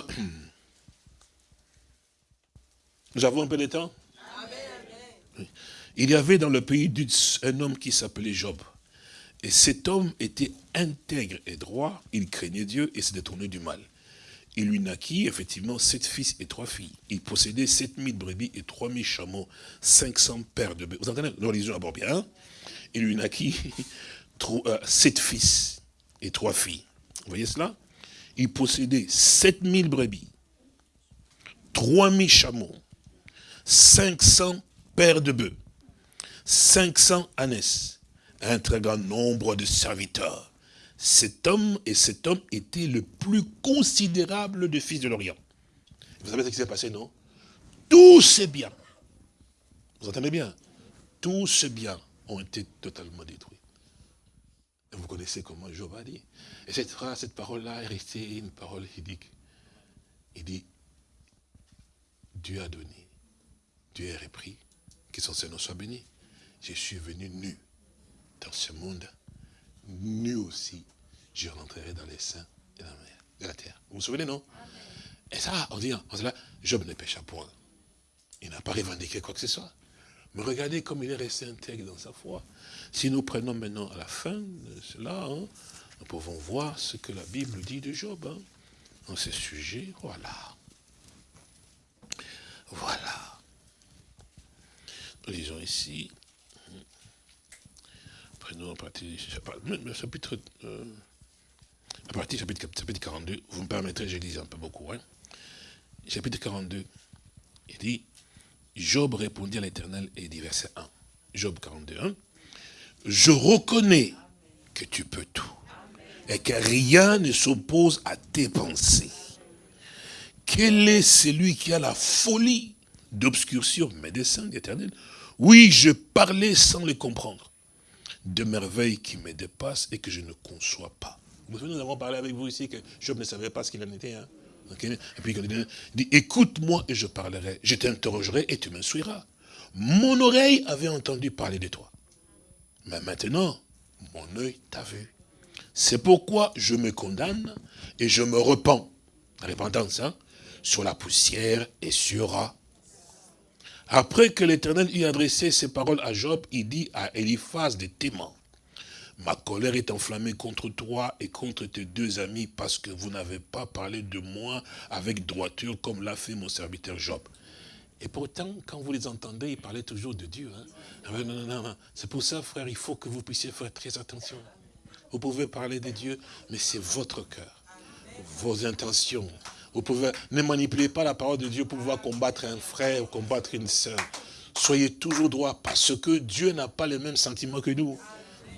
S2: nous avons un peu de temps? Il y avait dans le pays d'Utz un homme qui s'appelait Job. Et cet homme était intègre et droit, il craignait Dieu et se détournait du mal. Il lui naquit effectivement sept fils et trois filles. Il possédait sept mille brebis et trois mille chameaux, cinq cents paires de bœufs. Vous entendez Nous lisons d'abord bien. Il lui naquit euh, sept fils et trois filles. Vous voyez cela? Il possédait sept mille brebis, trois mille chameaux, cinq cents paires de bœufs, 500 ânesses, un très grand nombre de serviteurs. Cet homme et cet homme était le plus considérable des fils de l'Orient. Vous savez ce qui s'est passé, non? Tous ces biens, vous entendez bien, tous ces biens ont été totalement détruits. Et vous connaissez comment Job a dit? Et cette phrase, cette parole-là est restée une parole dit, Il dit, Dieu a donné, Dieu a repris, que son Seigneur soit béni je suis venu nu dans ce monde. Nu aussi, je rentrerai dans les seins de la, mer, de la terre. Vous vous souvenez, non? Et ça, on dit, dit là, Job ne pécha point. Il n'a pas revendiqué quoi que ce soit. Mais regardez comme il est resté intègre dans sa foi. Si nous prenons maintenant à la fin de cela, hein, nous pouvons voir ce que la Bible dit de Job. Hein, dans ce sujet, voilà. Voilà. Nous lisons ici, nous, à partir, chapitre, euh, à partir chapitre, chapitre 42, vous me permettrez, je lis un peu beaucoup, hein. chapitre 42, il dit, Job répondit à l'éternel et dit verset 1, Job 42, 1, je reconnais que tu peux tout et que rien ne s'oppose à tes pensées. Quel est celui qui a la folie d'obscurcir mes desseins, d'éternel Oui, je parlais sans les comprendre de merveilles qui me dépassent et que je ne conçois pas. Nous avons parlé avec vous ici que Job ne savait pas ce qu'il en était. Hein. Et puis il dit, écoute-moi et je parlerai. Je t'interrogerai et tu me suivras. Mon oreille avait entendu parler de toi. Mais maintenant, mon œil t'a vu. C'est pourquoi je me condamne et je me repens. Repentance, hein, sur la poussière et sur après que l'Éternel eut adressé ces paroles à Job, il dit à Eliphaz de Théman, Ma colère est enflammée contre toi et contre tes deux amis parce que vous n'avez pas parlé de moi avec droiture comme l'a fait mon serviteur Job. Et pourtant, quand vous les entendez, ils parlaient toujours de Dieu. Hein. Ah non, non, non. C'est pour ça, frère, il faut que vous puissiez faire très attention. Vous pouvez parler de Dieu, mais c'est votre cœur, vos intentions, vous pouvez, ne manipulez pas la parole de Dieu pour pouvoir combattre un frère ou combattre une sœur. Soyez toujours droit parce que Dieu n'a pas les mêmes sentiments que nous.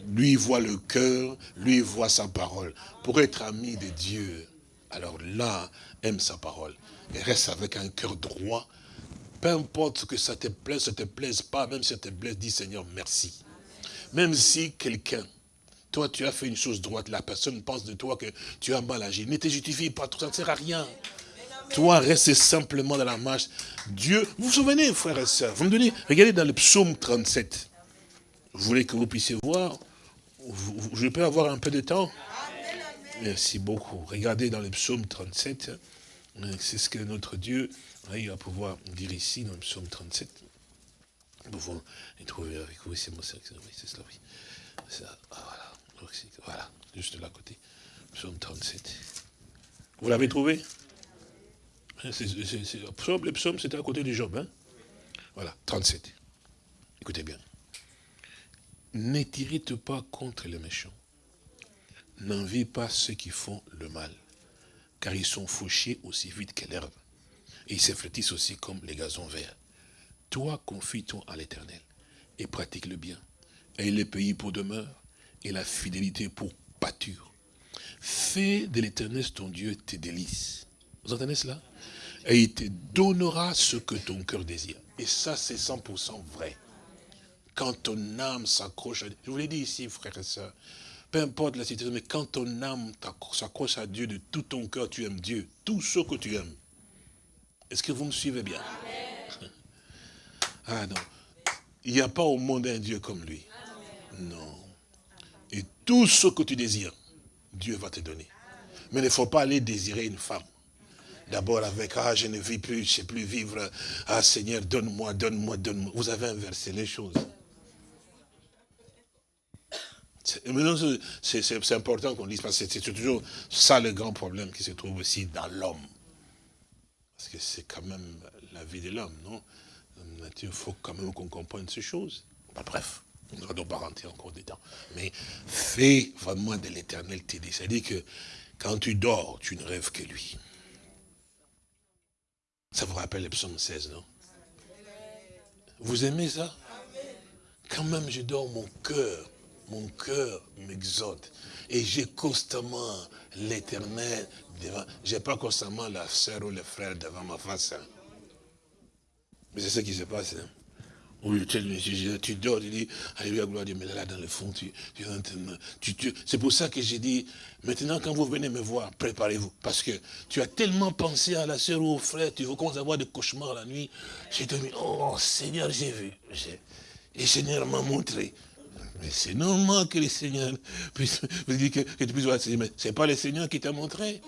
S2: Lui voit le cœur, lui voit sa parole. Pour être ami de Dieu, alors là, aime sa parole. Et reste avec un cœur droit. Peu importe que ça te plaise, ça te plaise pas, même si ça te plaise, dis Seigneur, merci. Même si quelqu'un toi, tu as fait une chose droite. La personne pense de toi que tu as mal agi. Ne te justifie pas. Ça ne sert à rien. Toi, reste simplement dans la marche. Dieu, vous vous souvenez, frères et sœurs, vous me donnez, regardez dans le psaume 37. Vous voulez que vous puissiez voir Je peux avoir un peu de temps? Merci beaucoup. Regardez dans le psaume 37. C'est ce que notre Dieu va pouvoir dire ici dans le psaume 37. Nous pouvons les trouver avec vous. C'est mon c'est cela, oui. Ça, voilà. Voilà, juste là côté. Psaume 37. Vous l'avez trouvé hein, Le psaume, c'était à côté du Job. Hein? Voilà, 37. Écoutez bien. Ne t'irrite pas contre les méchants. N'envie pas ceux qui font le mal, car ils sont fauchés aussi vite que l'herbe. Et ils se aussi comme les gazons verts. Toi, confie-toi à l'éternel et pratique le bien. Et les pays pour demeure et la fidélité pour pâture. Fais de l'éternel ton Dieu tes délices. Vous entendez cela? Et il te donnera ce que ton cœur désire. Et ça, c'est 100% vrai. quand ton âme s'accroche à Dieu, je vous l'ai dit ici, frère et soeur, peu importe la situation, mais quand ton âme s'accroche à Dieu de tout ton cœur, tu aimes Dieu, tout ce que tu aimes. Est-ce que vous me suivez bien? Ah non. Il n'y a pas au monde un Dieu comme lui. Non. Tout ce que tu désires, Dieu va te donner. Mais il ne faut pas aller désirer une femme. D'abord avec, ah, je ne vis plus, je ne sais plus vivre. Ah, Seigneur, donne-moi, donne-moi, donne-moi. Vous avez inversé les choses. C'est important qu'on dise, parce que c'est toujours ça le grand problème qui se trouve aussi dans l'homme. Parce que c'est quand même la vie de l'homme, non? Il faut quand même qu'on comprenne ces choses. bref, ne va pas rentrer encore dedans. Mais fais vraiment de l'éternel tes C'est-à-dire que quand tu dors, tu ne rêves que lui. Ça vous rappelle le psaume 16, non? Vous aimez ça? Quand même, je dors, mon cœur, mon cœur m'exhorte. Et j'ai constamment l'éternel devant. J'ai pas constamment la sœur ou le frère devant ma face. Hein. Mais c'est ce qui se passe. Hein. Oui, tu dors, tu dis, Alléluia, gloire Dieu, mais là, dans le fond, tu, tu, tu c'est pour ça que j'ai dit, maintenant, quand vous venez me voir, préparez-vous. Parce que tu as tellement pensé à la sœur ou au frère, tu commences à avoir des cauchemars la nuit. J'ai dit, oh Seigneur, j'ai vu. Et le Seigneur m'a montré. Mais c'est normal que le Seigneur puisse, que tu puisses voir, mais c'est pas le Seigneur qui t'a montré.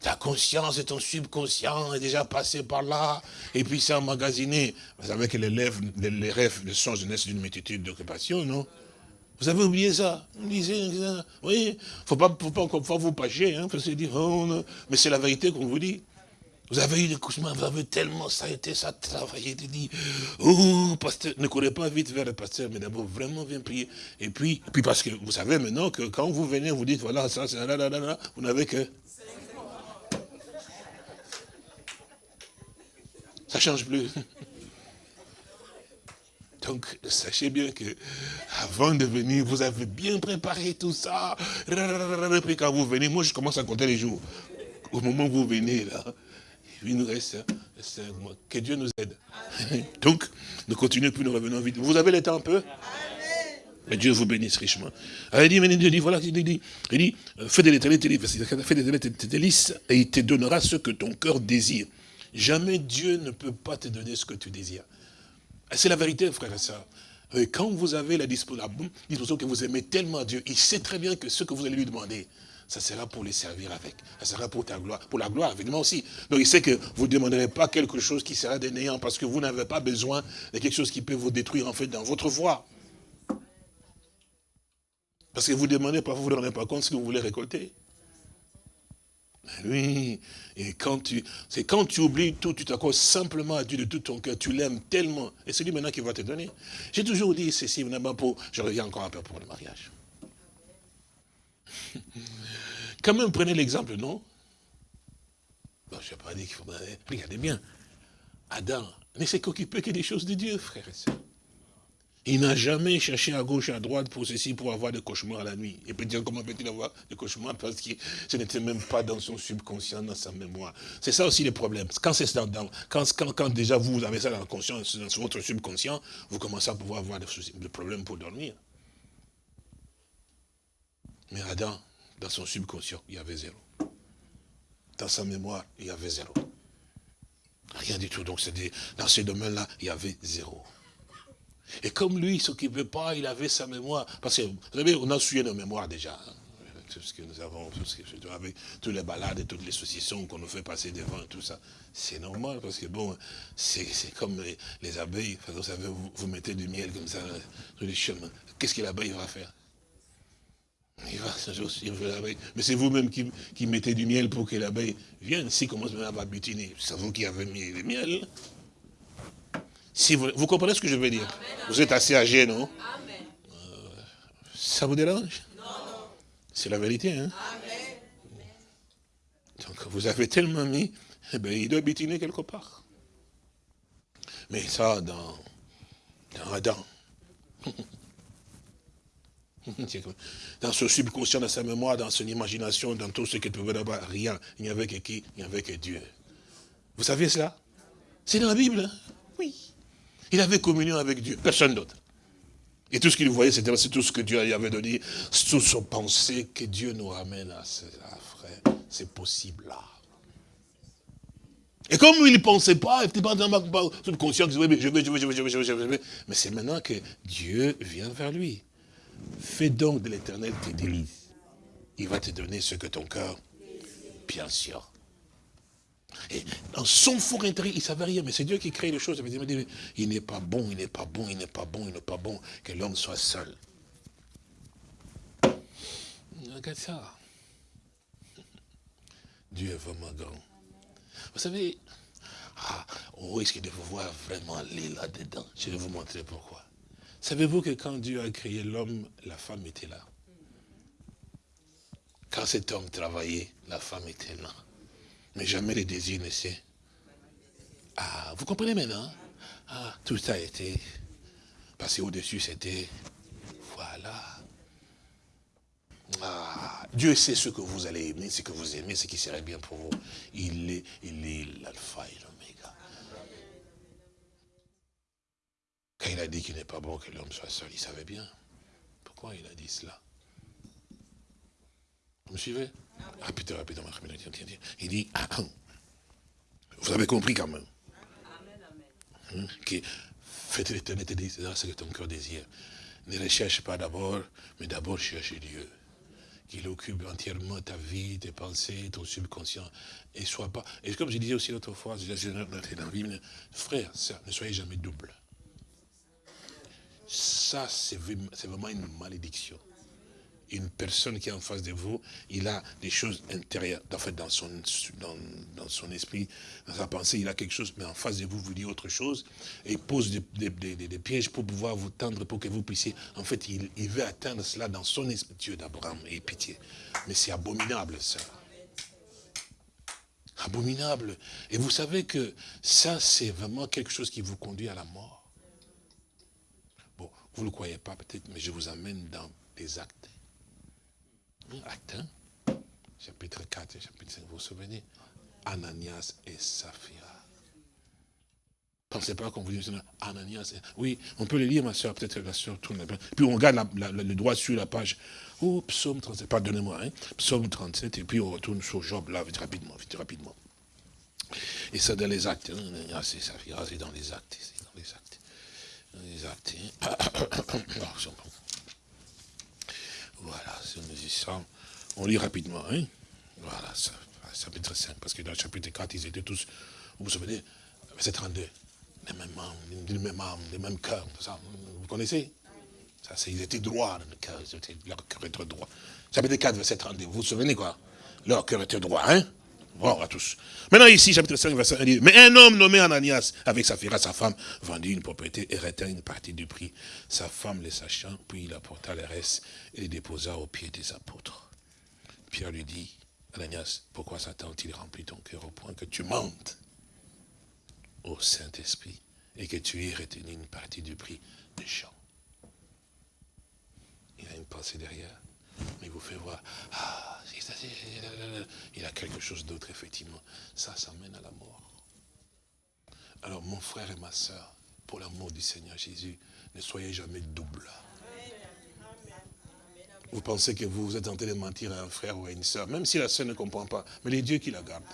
S2: Ta conscience et ton subconscient est déjà passé par là, et puis c'est emmagasiné. Vous savez que les rêves, les rêves, le songe naissent d'une multitude d'occupations, non? Vous avez oublié ça? Oui, faut pas, faut pas, faut pas vous pâcher, hein, faut se dire, mais c'est la vérité qu'on vous dit. Vous avez eu des cauchemars, vous avez tellement ça a été, ça travaillé, tu dis, oh, pasteur, ne courez pas vite vers le pasteur, mais d'abord vraiment viens prier. Et puis, puis parce que vous savez maintenant que quand vous venez, vous dites, voilà, ça, c'est là, là, là, là, vous n'avez que Ça ne change plus. Donc, sachez bien que avant de venir, vous avez bien préparé tout ça. Et puis quand vous venez, moi je commence à compter les jours. Au moment où vous venez là, il nous reste un mois. Que Dieu nous aide. Donc, nous continuons, puis nous revenons vite. Vous avez le temps un peu? Mais Dieu vous bénisse richement. Alors, il dit, mais Dieu dit, voilà, il dit, il dit, fais de l'éternité tes délices, et il te donnera ce que ton cœur désire. Jamais Dieu ne peut pas te donner ce que tu désires. C'est la vérité, frère et soeur. Quand vous avez la disposition que vous aimez tellement Dieu, il sait très bien que ce que vous allez lui demander, ça sera pour les servir avec. Ça sera pour ta gloire, pour la gloire, évidemment aussi. Donc il sait que vous ne demanderez pas quelque chose qui sera des parce que vous n'avez pas besoin de quelque chose qui peut vous détruire en fait dans votre voie. Parce que vous demandez, parfois vous ne vous rendez pas compte ce que vous voulez récolter. Oui, et quand tu, c'est quand tu oublies tout, tu t'accordes simplement à Dieu de tout ton cœur, tu l'aimes tellement, et c'est lui maintenant qui va te donner. J'ai toujours dit ceci, pour, je reviens encore un peu pour le mariage. Quand même, prenez l'exemple, non? Bon, je n'ai pas dit qu'il faut... Regardez bien, Adam ne s'est qu'occupé que des choses de Dieu, frère et soeur. Il n'a jamais cherché à gauche et à droite pour ceci, pour avoir des cauchemars la nuit. Et peut dire comment peut-il avoir des cauchemars parce que ce n'était même pas dans son subconscient, dans sa mémoire. C'est ça aussi le problème. Quand c'est dans, quand, quand, quand, déjà vous avez ça dans la conscience, dans votre subconscient, vous commencez à pouvoir avoir des, des problèmes pour dormir. Mais Adam, dans son subconscient, il y avait zéro. Dans sa mémoire, il y avait zéro. Rien du tout. Donc, dans ce domaine-là, il y avait zéro. Et comme lui, il ne s'occupait pas, il avait sa mémoire. Parce que, vous savez, on a suivi nos mémoires déjà. Hein. Tout ce que nous avons, tout ce que, avec toutes les balades et toutes les saucissons qu'on nous fait passer devant, tout ça. C'est normal, parce que bon, c'est comme les, abeilles. Vous savez, vous, mettez du miel comme ça sur les chemins. Qu'est-ce que l'abeille va faire? Il va, il va Mais c'est vous-même qui, mettez du miel pour que l'abeille vienne. S'il commence à butiner, c'est vous qui avez mis le miel vous, comprenez ce que je veux dire? Vous êtes assez âgé, non? Euh, Ça vous dérange? Non. C'est la vérité, hein? Donc vous avez tellement mis, eh bien, il doit bitiner quelque part. Mais ça, dans, dans Adam, dans son subconscient, dans sa mémoire, dans son imagination, dans tout ce qu'il pouvait avoir, rien. Il n'y avait que qui? Il n'y avait que Dieu. Vous savez cela? C'est dans la Bible, hein? Oui. Il avait communion avec Dieu, personne d'autre. Et tout ce qu'il voyait, c'était tout ce que Dieu avait donné, tout son pensée que Dieu nous ramène à cela, frère. C'est possible là. Et comme il ne pensait pas, il n'était pas dans ma conscience, je vais, je vais, je vais, je vais, je vais, je vais. Mais c'est maintenant que Dieu vient vers lui. Fais donc de l'éternel tes délices. Il va te donner ce que ton cœur, bien sûr. Et dans son fort intérieur, il ne savait rien, mais c'est Dieu qui crée les choses. Il n'est pas bon, il n'est pas bon, il n'est pas bon, il n'est pas bon que l'homme soit seul. Regarde ça. Dieu est vraiment grand. Vous savez, ah, on risque de vous voir vraiment aller là-dedans. Je vais vous montrer pourquoi. Savez-vous que quand Dieu a créé l'homme, la femme était là? Quand cet homme travaillait, la femme était là. Mais jamais les désirs ne s'est. Ah, vous comprenez maintenant Ah, tout ça a été passé au-dessus, c'était. Voilà. Ah, Dieu sait ce que vous allez aimer, ce que vous aimez, ce qui serait bien pour vous. Il est il est l'alpha et l'oméga. Quand il a dit qu'il n'est pas bon que l'homme soit seul, il savait bien. Pourquoi il a dit cela? Vous me suivez? Répétez, répétez, Il dit, ah, ah. vous avez compris quand même. Hein, que faites l'éternité, c'est ce que ton cœur désire. Ne recherche pas d'abord, mais d'abord cherche Dieu. Qu'il occupe entièrement ta vie, tes pensées, ton subconscient. Et soit pas. Et comme je disais aussi l'autre fois, frère, ça, ne soyez jamais double. Ça, c'est vraiment une malédiction une personne qui est en face de vous, il a des choses intérieures, en fait, dans son, dans, son esprit, dans sa pensée, il a quelque chose, mais en face de vous, vous dit autre chose, et il pose des, pièges pour pouvoir vous tendre, pour que vous puissiez, en fait, il, il veut atteindre cela dans son esprit, Dieu d'Abraham, et pitié. Mais c'est abominable, ça. Abominable. Et vous savez que ça, c'est vraiment quelque chose qui vous conduit à la mort. Bon, vous ne le croyez pas peut-être, mais je vous amène dans des actes Acte chapitre 4 et chapitre 5, vous vous souvenez? Ananias et Saphira. Pensez pas qu'on vous dit Ananias. Oui, on peut le lire, ma soeur, peut-être la soeur tourne. Puis on regarde le droit sur la page. Oh, psaume 37, pardonnez-moi, hein, psaume 37, et puis on retourne sur Job, là, vite rapidement, vite rapidement. Et ça dans les actes. Hein, et Saphira, c'est dans les actes, c'est dans les actes. Dans les actes. Hein. Si on dit ça, on lit rapidement. Hein? Voilà, ça, chapitre 5, parce que dans le chapitre 4, ils étaient tous, vous vous souvenez, verset 32, les mêmes âmes, les mêmes âmes, les mêmes cœurs, ça, vous connaissez? Ça, Ils étaient droits, le cœur, leur cœur était droit. Chapitre 4, verset 32, vous vous souvenez quoi? Leur cœur était droit, hein? Bon, à tous. Maintenant ici, chapitre 5, verset 1, dit, mais un homme nommé Ananias, avec sa fille, sa femme, vendit une propriété et retint une partie du prix. Sa femme les sachant, puis il apporta le reste et les déposa aux pieds des apôtres. Pierre lui dit, Ananias, pourquoi Satan-t-il rempli ton cœur au point que tu mentes? Au Saint-Esprit et que tu aies retenu une partie du prix des champs Il a une pensée derrière, il vous fait voir, ah, il a quelque chose d'autre, effectivement. Ça, ça mène à la mort. Alors, mon frère et ma soeur, pour l'amour du Seigneur Jésus, ne soyez jamais double. Vous pensez que vous êtes en train de mentir à un frère ou à une soeur, même si la soeur ne comprend pas, mais les dieux qui la gardent.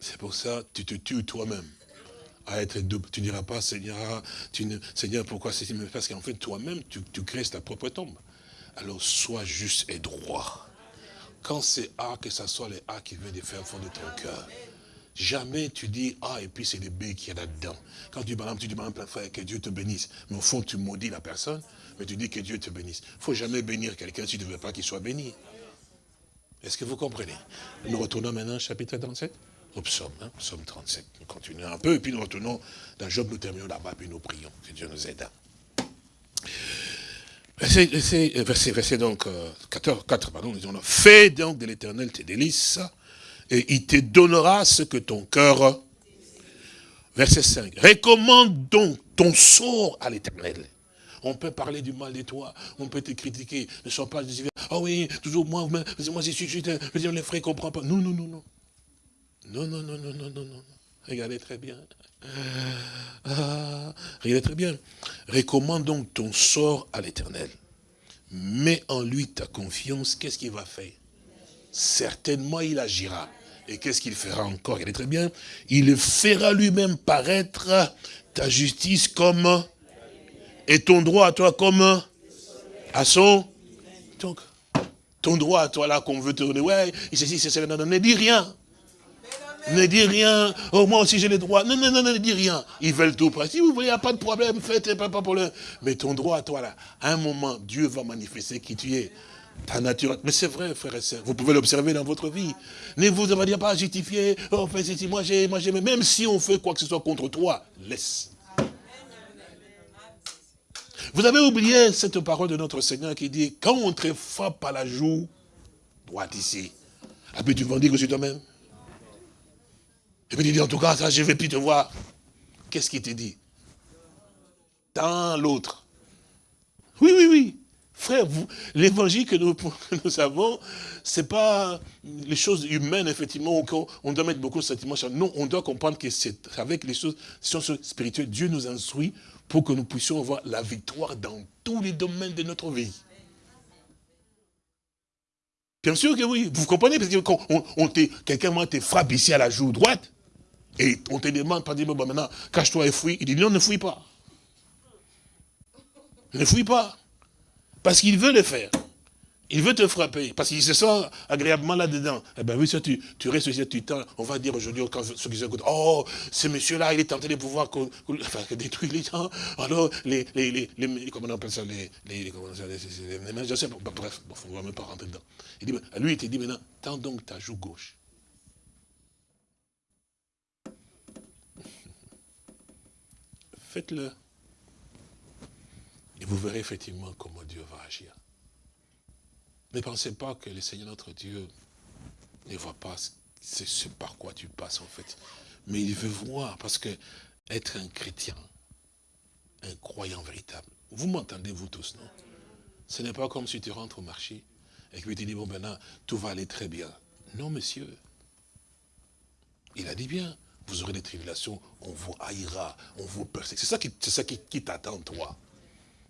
S2: C'est pour ça que tu te tues toi-même à être double. Tu ne diras pas, Seigneur, tu ne, Seigneur, pourquoi c'est Parce qu'en fait, toi-même, tu, crées ta propre tombe alors sois juste et droit. Quand c'est A, que ce soit les A qui viennent de faire fond de ton cœur. Jamais tu dis A et puis c'est les B qui est là-dedans. Quand tu, par tu dis, exemple, frère, que Dieu te bénisse. Mais au fond, tu maudis la personne, mais tu dis que Dieu te bénisse. Il ne faut jamais bénir quelqu'un si tu ne veux pas qu'il soit béni. Est-ce que vous comprenez? Nous retournons maintenant au chapitre 37 au psaume, psaume 37. Nous continuons un peu, et puis nous retournons dans Job, nous terminons là-bas, puis nous prions. Que Dieu nous aide. Verset, verset, donc 14, euh, 4, pardon, disons, fais donc de l'éternel tes délices, et il te donnera ce que ton cœur... Verset 5, recommande donc ton sort à l'éternel. On peut parler du mal de toi, on peut te critiquer, ne sois pas ah oh oui, toujours moi, moi je suis, je, les frères ne comprennent pas. Non, non, non, non. Non, non, non, non, non, non, non. Regardez très bien. Ah, regardez très bien. Recommande donc ton sort à l'éternel. Mets en lui ta confiance. Qu'est-ce qu'il va faire Certainement, il agira. Et qu'est-ce qu'il fera encore Regardez très bien. Il fera lui-même paraître ta justice comme et ton droit à toi comme à son. Donc, ton droit à toi là qu'on veut te donner, ouais, ceci, c'est cela, non, non, ne dis rien. Ne dis rien. Oh, moi aussi j'ai les droits. Non, non, non, ne dis rien. Ils veulent tout Si vous voulez, il n'y a pas de problème, faites pas de problème. Mais ton droit à toi là, à un moment, Dieu va manifester qui tu es. Ta nature. Mais c'est vrai, frère et sœurs. Vous pouvez l'observer dans votre vie. Ne vous avez pas justifier. Oh, fait ceci, moi j'ai, moi j'ai. Même si on fait quoi que ce soit contre toi, laisse. Vous avez oublié cette parole de notre Seigneur qui dit, quand on te frappe à la joue, droite ici, et puis tu vas dire que c'est toi-même. Et puis tu dis, en tout cas, ça, je ne vais plus te voir. Qu'est-ce qu'il te dit? Dans l'autre. Oui, oui, oui. Frère, l'évangile que nous, avons, ce n'est pas les choses humaines, effectivement, on doit mettre beaucoup de sentiments. Non, on doit comprendre que c'est avec les choses, choses spirituelles, Dieu nous instruit pour que nous puissions avoir la victoire dans tous les domaines de notre vie. Bien sûr que oui, vous comprenez, parce que quand on, quelqu'un te ici à la joue droite, et on te demande, pas dire, bon, maintenant, cache-toi et fouille. Il dit, non, ne fouille pas. Ne fouille pas. Parce qu'il veut le faire. Il veut te frapper, parce qu'il se sent agréablement là-dedans. Eh bien oui, ça, tu, tu restes ici, tu temps. On va dire aujourd'hui, quand ceux qui écoutent, oh, ce monsieur-là, il est tenté de pouvoir détruire les gens. Alors, les, les, les, les comment on appelle ça, les, les, comment ça, les, je sais pas, bref, on ne va même pas rentrer dedans. Il dit, lui, il te dit maintenant, tends donc ta joue gauche. Faites-le. Et vous verrez effectivement comment Dieu va agir. Ne pensez pas que le Seigneur notre Dieu ne voit pas ce par quoi tu passes en fait. Mais il veut voir, parce que être un chrétien, un croyant véritable, vous m'entendez vous tous, non? Ce n'est pas comme si tu rentres au marché et que tu dis, bon maintenant, tout va aller très bien. Non, monsieur. Il a dit bien, vous aurez des tribulations, on vous haïra, on vous persécute. C'est ça qui, ça qui, t'attend, toi.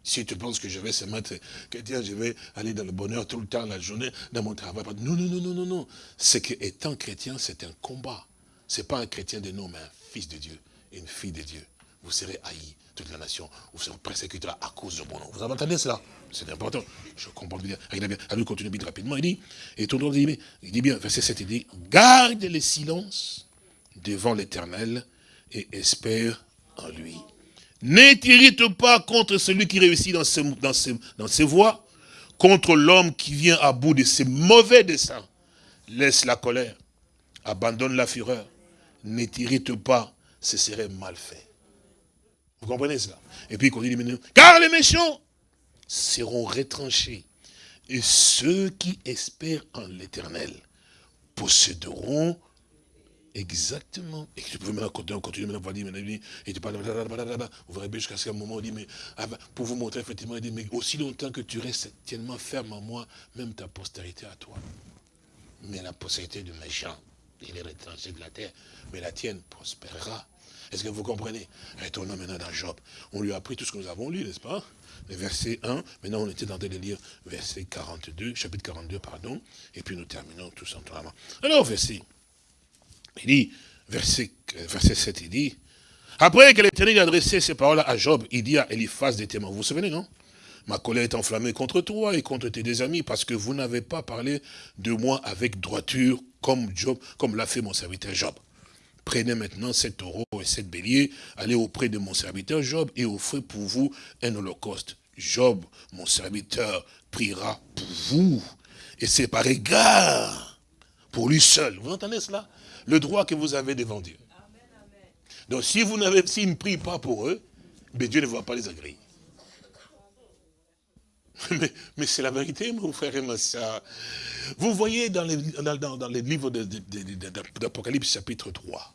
S2: Si tu penses que je vais se mettre chrétien, je vais aller dans le bonheur tout le temps, la journée, dans mon travail. Non, non, non, non, non, non. C'est qu'étant chrétien, c'est un combat. Ce n'est pas un chrétien de nom, mais un fils de Dieu, une fille de Dieu. Vous serez haïs, toute la nation. Vous serez persécutés à cause de mon nom. Vous avez entendu cela? C'est important. Je comprends bien. Il continue vite rapidement. Il dit, et ton nom dit, il dit bien, verset 7, il dit, garde le silence devant l'éternel et espère en lui. Ne t'irrite pas contre celui qui réussit dans ses, voies, contre l'homme qui vient à bout de ses mauvais desseins. Laisse la colère, abandonne la fureur, ne t'irrite pas, ce serait mal fait. Vous comprenez cela? Et puis il continue car les méchants seront retranchés, et ceux qui espèrent en l'éternel posséderont Exactement. Et tu peux maintenant continuer, continuer maintenant, dire, maintenant, tu parles, vous verrez jusqu'à ce moment, on dit, mais, ah ben, pour vous montrer, effectivement, il dit, mais aussi longtemps que tu restes tellement ferme en moi, même ta postérité à toi. Mais la postérité du méchant, il est retranché de la terre, mais la tienne prospérera. Est-ce que vous comprenez? Retournons maintenant dans Job. On lui a appris tout ce que nous avons lu, n'est-ce pas? Verset 1, maintenant on était en train de lire verset 42, chapitre 42, pardon, et puis nous terminons tout simplement. Alors, verset il dit, verset, verset 7, il dit, après que l'Éternel a adressé ces paroles à Job, il dit à Eliphaz des témoins, vous vous souvenez, non? Ma colère est enflammée contre toi et contre tes amis, parce que vous n'avez pas parlé de moi avec droiture, comme Job, comme l'a fait mon serviteur Job. Prenez maintenant cet taureau et cette bélier, allez auprès de mon serviteur Job et offrez pour vous un holocauste. Job, mon serviteur, priera pour vous. Et c'est par égard pour lui seul. Vous entendez cela? Le droit que vous avez devant Dieu. Donc si vous n'avez, ne prient pas pour eux, mais Dieu ne va pas les agréer. Mais, c'est la vérité, mon frère et ma soeur. Vous voyez dans les, livres d'Apocalypse chapitre 3.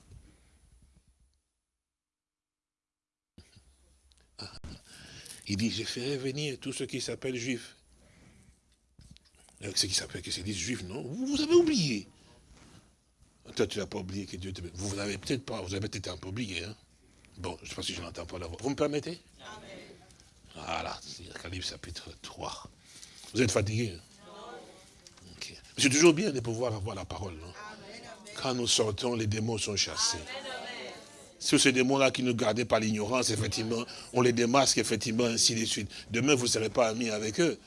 S2: Il dit, je ferai venir tous ceux qui s'appellent juifs. Ceux qui s'appellent, qui se disent juifs, non Vous avez oublié. Toi, tu n'as pas oublié que Dieu te bénisse. Vous n'avez peut-être pas, vous avez peut-être un peu oublié. Hein? Bon, je ne sais pas si je n'entends pas la voix. Vous me permettez? Amen. Voilà, c'est Calibre chapitre 3. Vous êtes fatigué hein? C'est toujours bien de pouvoir avoir la parole. Non? Quand nous sortons, les démons sont chassés. Sur ces démons-là qui nous gardaient par l'ignorance, effectivement, on les démasque, effectivement, ainsi de suite. Demain, vous ne serez pas amis avec eux.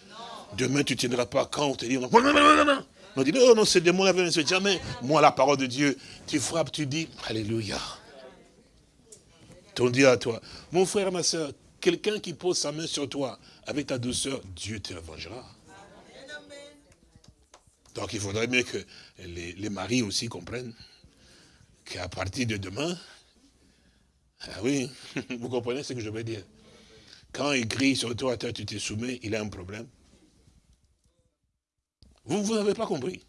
S2: Demain, tu ne tiendras pas quand on te dit, non, non, non, non, On dit, non, non, ces démons-là viennent jamais. Moi, la parole de Dieu, tu frappes, tu dis, Alléluia. Ton Dieu à toi. Mon frère, ma soeur, quelqu'un qui pose sa main sur toi, avec ta douceur, Dieu te vengera. Donc il faudrait bien que les, maris aussi comprennent qu'à partir de demain, ah oui, vous comprenez ce que je veux dire? Quand il crie sur toi, tu te soumets, il a un problème. Vous, vous n'avez pas compris.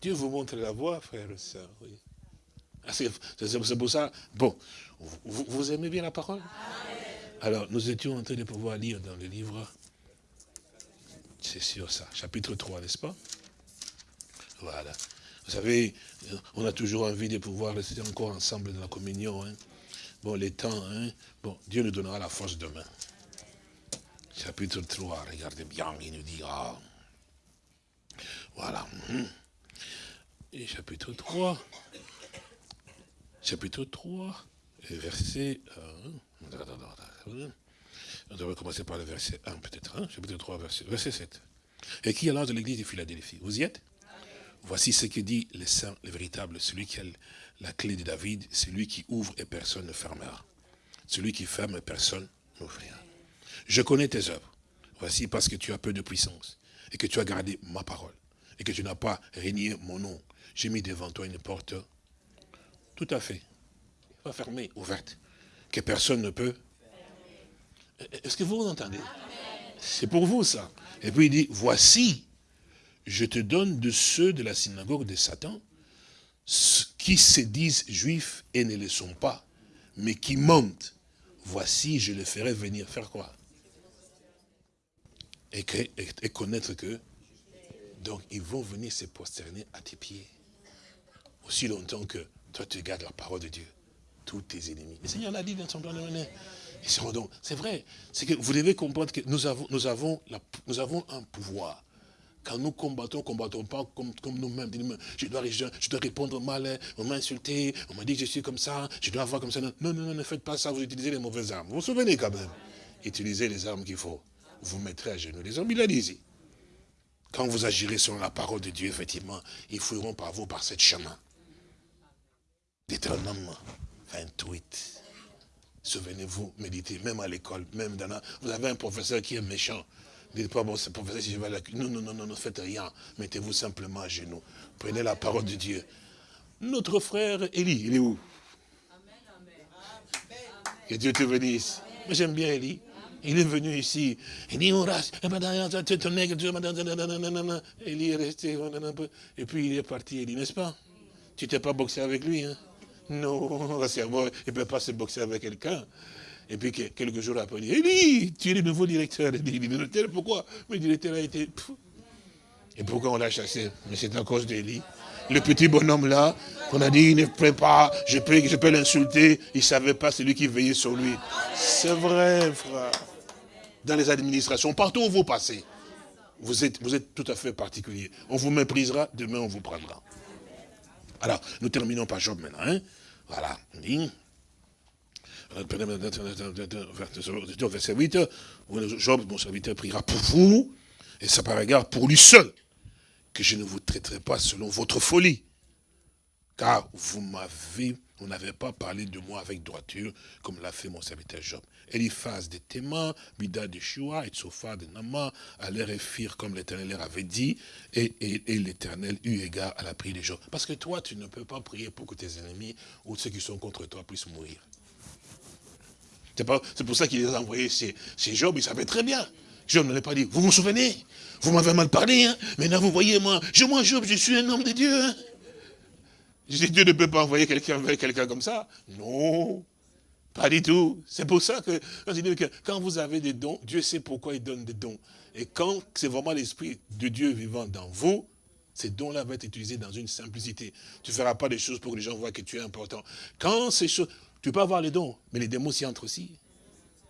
S2: Dieu vous montre la voie, frère et soeur. Oui. Ah, c'est pour ça. Bon, vous, aimez bien la parole? Alors, nous étions en train de pouvoir lire dans le livre, c'est sûr ça, chapitre 3, n'est-ce pas? Voilà. Vous savez, on a toujours envie de pouvoir rester encore ensemble dans la communion. Hein. Bon, les temps, hein. bon, Dieu nous donnera la force demain. Chapitre 3, regardez bien, il nous dira. Voilà. Hein. Et chapitre 3, chapitre 3, verset... Euh, on devrait commencer par le verset 1 peut-être, hein, chapitre 3, verset, verset 7. Et qui est l'âge de l'église de Philadelphie? Vous y êtes? Voici ce que dit le saint, le véritable, celui qui a la clé de David, celui qui ouvre et personne ne fermera. Celui qui ferme et personne n'ouvrira. Je connais tes œuvres. Voici parce que tu as peu de puissance et que tu as gardé ma parole et que tu n'as pas régné mon nom. J'ai mis devant toi une porte tout à fait, pas fermée, ouverte, que personne ne peut. Est-ce que vous entendez? C'est pour vous ça. Et puis il dit, voici je te donne de ceux de la synagogue de Satan, qui se disent juifs et ne le sont pas, mais qui mentent. Voici, je les ferai venir faire quoi? Et, connaître que, donc ils vont venir se prosterner à tes pieds. Aussi longtemps que toi tu gardes la parole de Dieu, tous tes ennemis. Le Seigneur l'a dit dans son plan de C'est vrai, c'est que vous devez comprendre que nous avons, nous avons, la, nous avons un pouvoir quand nous combattons, combattons pas comme, comme nous-mêmes. Je dois, je dois répondre mal, hein. on m'a insulté, on m'a dit que je suis comme ça, je dois avoir comme ça. Non, non, non, ne faites pas ça, vous utilisez les mauvaises armes. Vous vous souvenez quand même Utilisez les armes qu'il faut. Vous mettrez à genoux les hommes, il a dit ici. Quand vous agirez selon la parole de Dieu, effectivement, ils fouilleront par vous par cette chemin. Deutéronome 28. Souvenez-vous, méditez, même à l'école, même dans la... Vous avez un professeur qui est méchant. Dites pas, bon, c'est professeur, si je vais à la... Non, non, non, non, ne faites rien. Mettez-vous simplement à genoux. Prenez la parole de Dieu. Notre frère Élie, il est où? Que Dieu te bénisse. Moi, j'aime bien Élie. Il est venu ici. Il dit, on rase. Élie est resté. Et puis il est parti, Élie, n'est-ce pas? Tu t'es pas boxé avec lui, hein? Non, il ne peut pas se boxer avec quelqu'un. Et puis quelques jours après, il dit, Élie, tu es le nouveau directeur. Il dit, pourquoi? Le directeur a été... Et pourquoi on l'a chassé? Mais c'est à cause d'Élie. Le petit bonhomme là, qu'on a dit, il ne plaît pas, je peux, je peux l'insulter, il ne savait pas, c'est lui qui veillait sur lui. C'est vrai, frère. Dans les administrations, partout où vous passez, vous êtes, tout à fait particulier. On vous méprisera, demain on vous prendra. Alors, nous terminons par Job maintenant. Hein. Voilà. Verset 8, Job, mon serviteur, priera pour vous, et ça par égard pour lui seul, que je ne vous traiterai pas selon votre folie. Car vous m'avez, vous n'avez pas parlé de moi avec droiture, comme l'a fait mon serviteur Job. Eliphaz de Théma, Bida de Shua, et Tsofa de Nama, allèrent et firent comme l'Éternel leur avait dit, et, l'Éternel eut égard à la prière de Job. Parce que toi, tu ne peux pas prier pour que tes ennemis ou ceux qui sont contre toi puissent mourir. C'est pour ça qu'il les a envoyés chez, Job, il savait très bien. Job l'a pas dit, vous vous souvenez? Vous m'avez mal parlé, hein maintenant vous voyez, moi, je, moi Job, je suis un homme de Dieu. Hein Dieu ne peut pas envoyer quelqu'un vers quelqu'un comme ça. Non, pas du tout. C'est pour ça que, que quand vous avez des dons, Dieu sait pourquoi il donne des dons. Et quand c'est vraiment l'Esprit de Dieu vivant dans vous, Ces dons-là vont être utilisés dans une simplicité. Tu ne feras pas des choses pour que les gens voient que tu es important. Quand ces choses, tu peux avoir les dons, mais les démons s'y entrent aussi.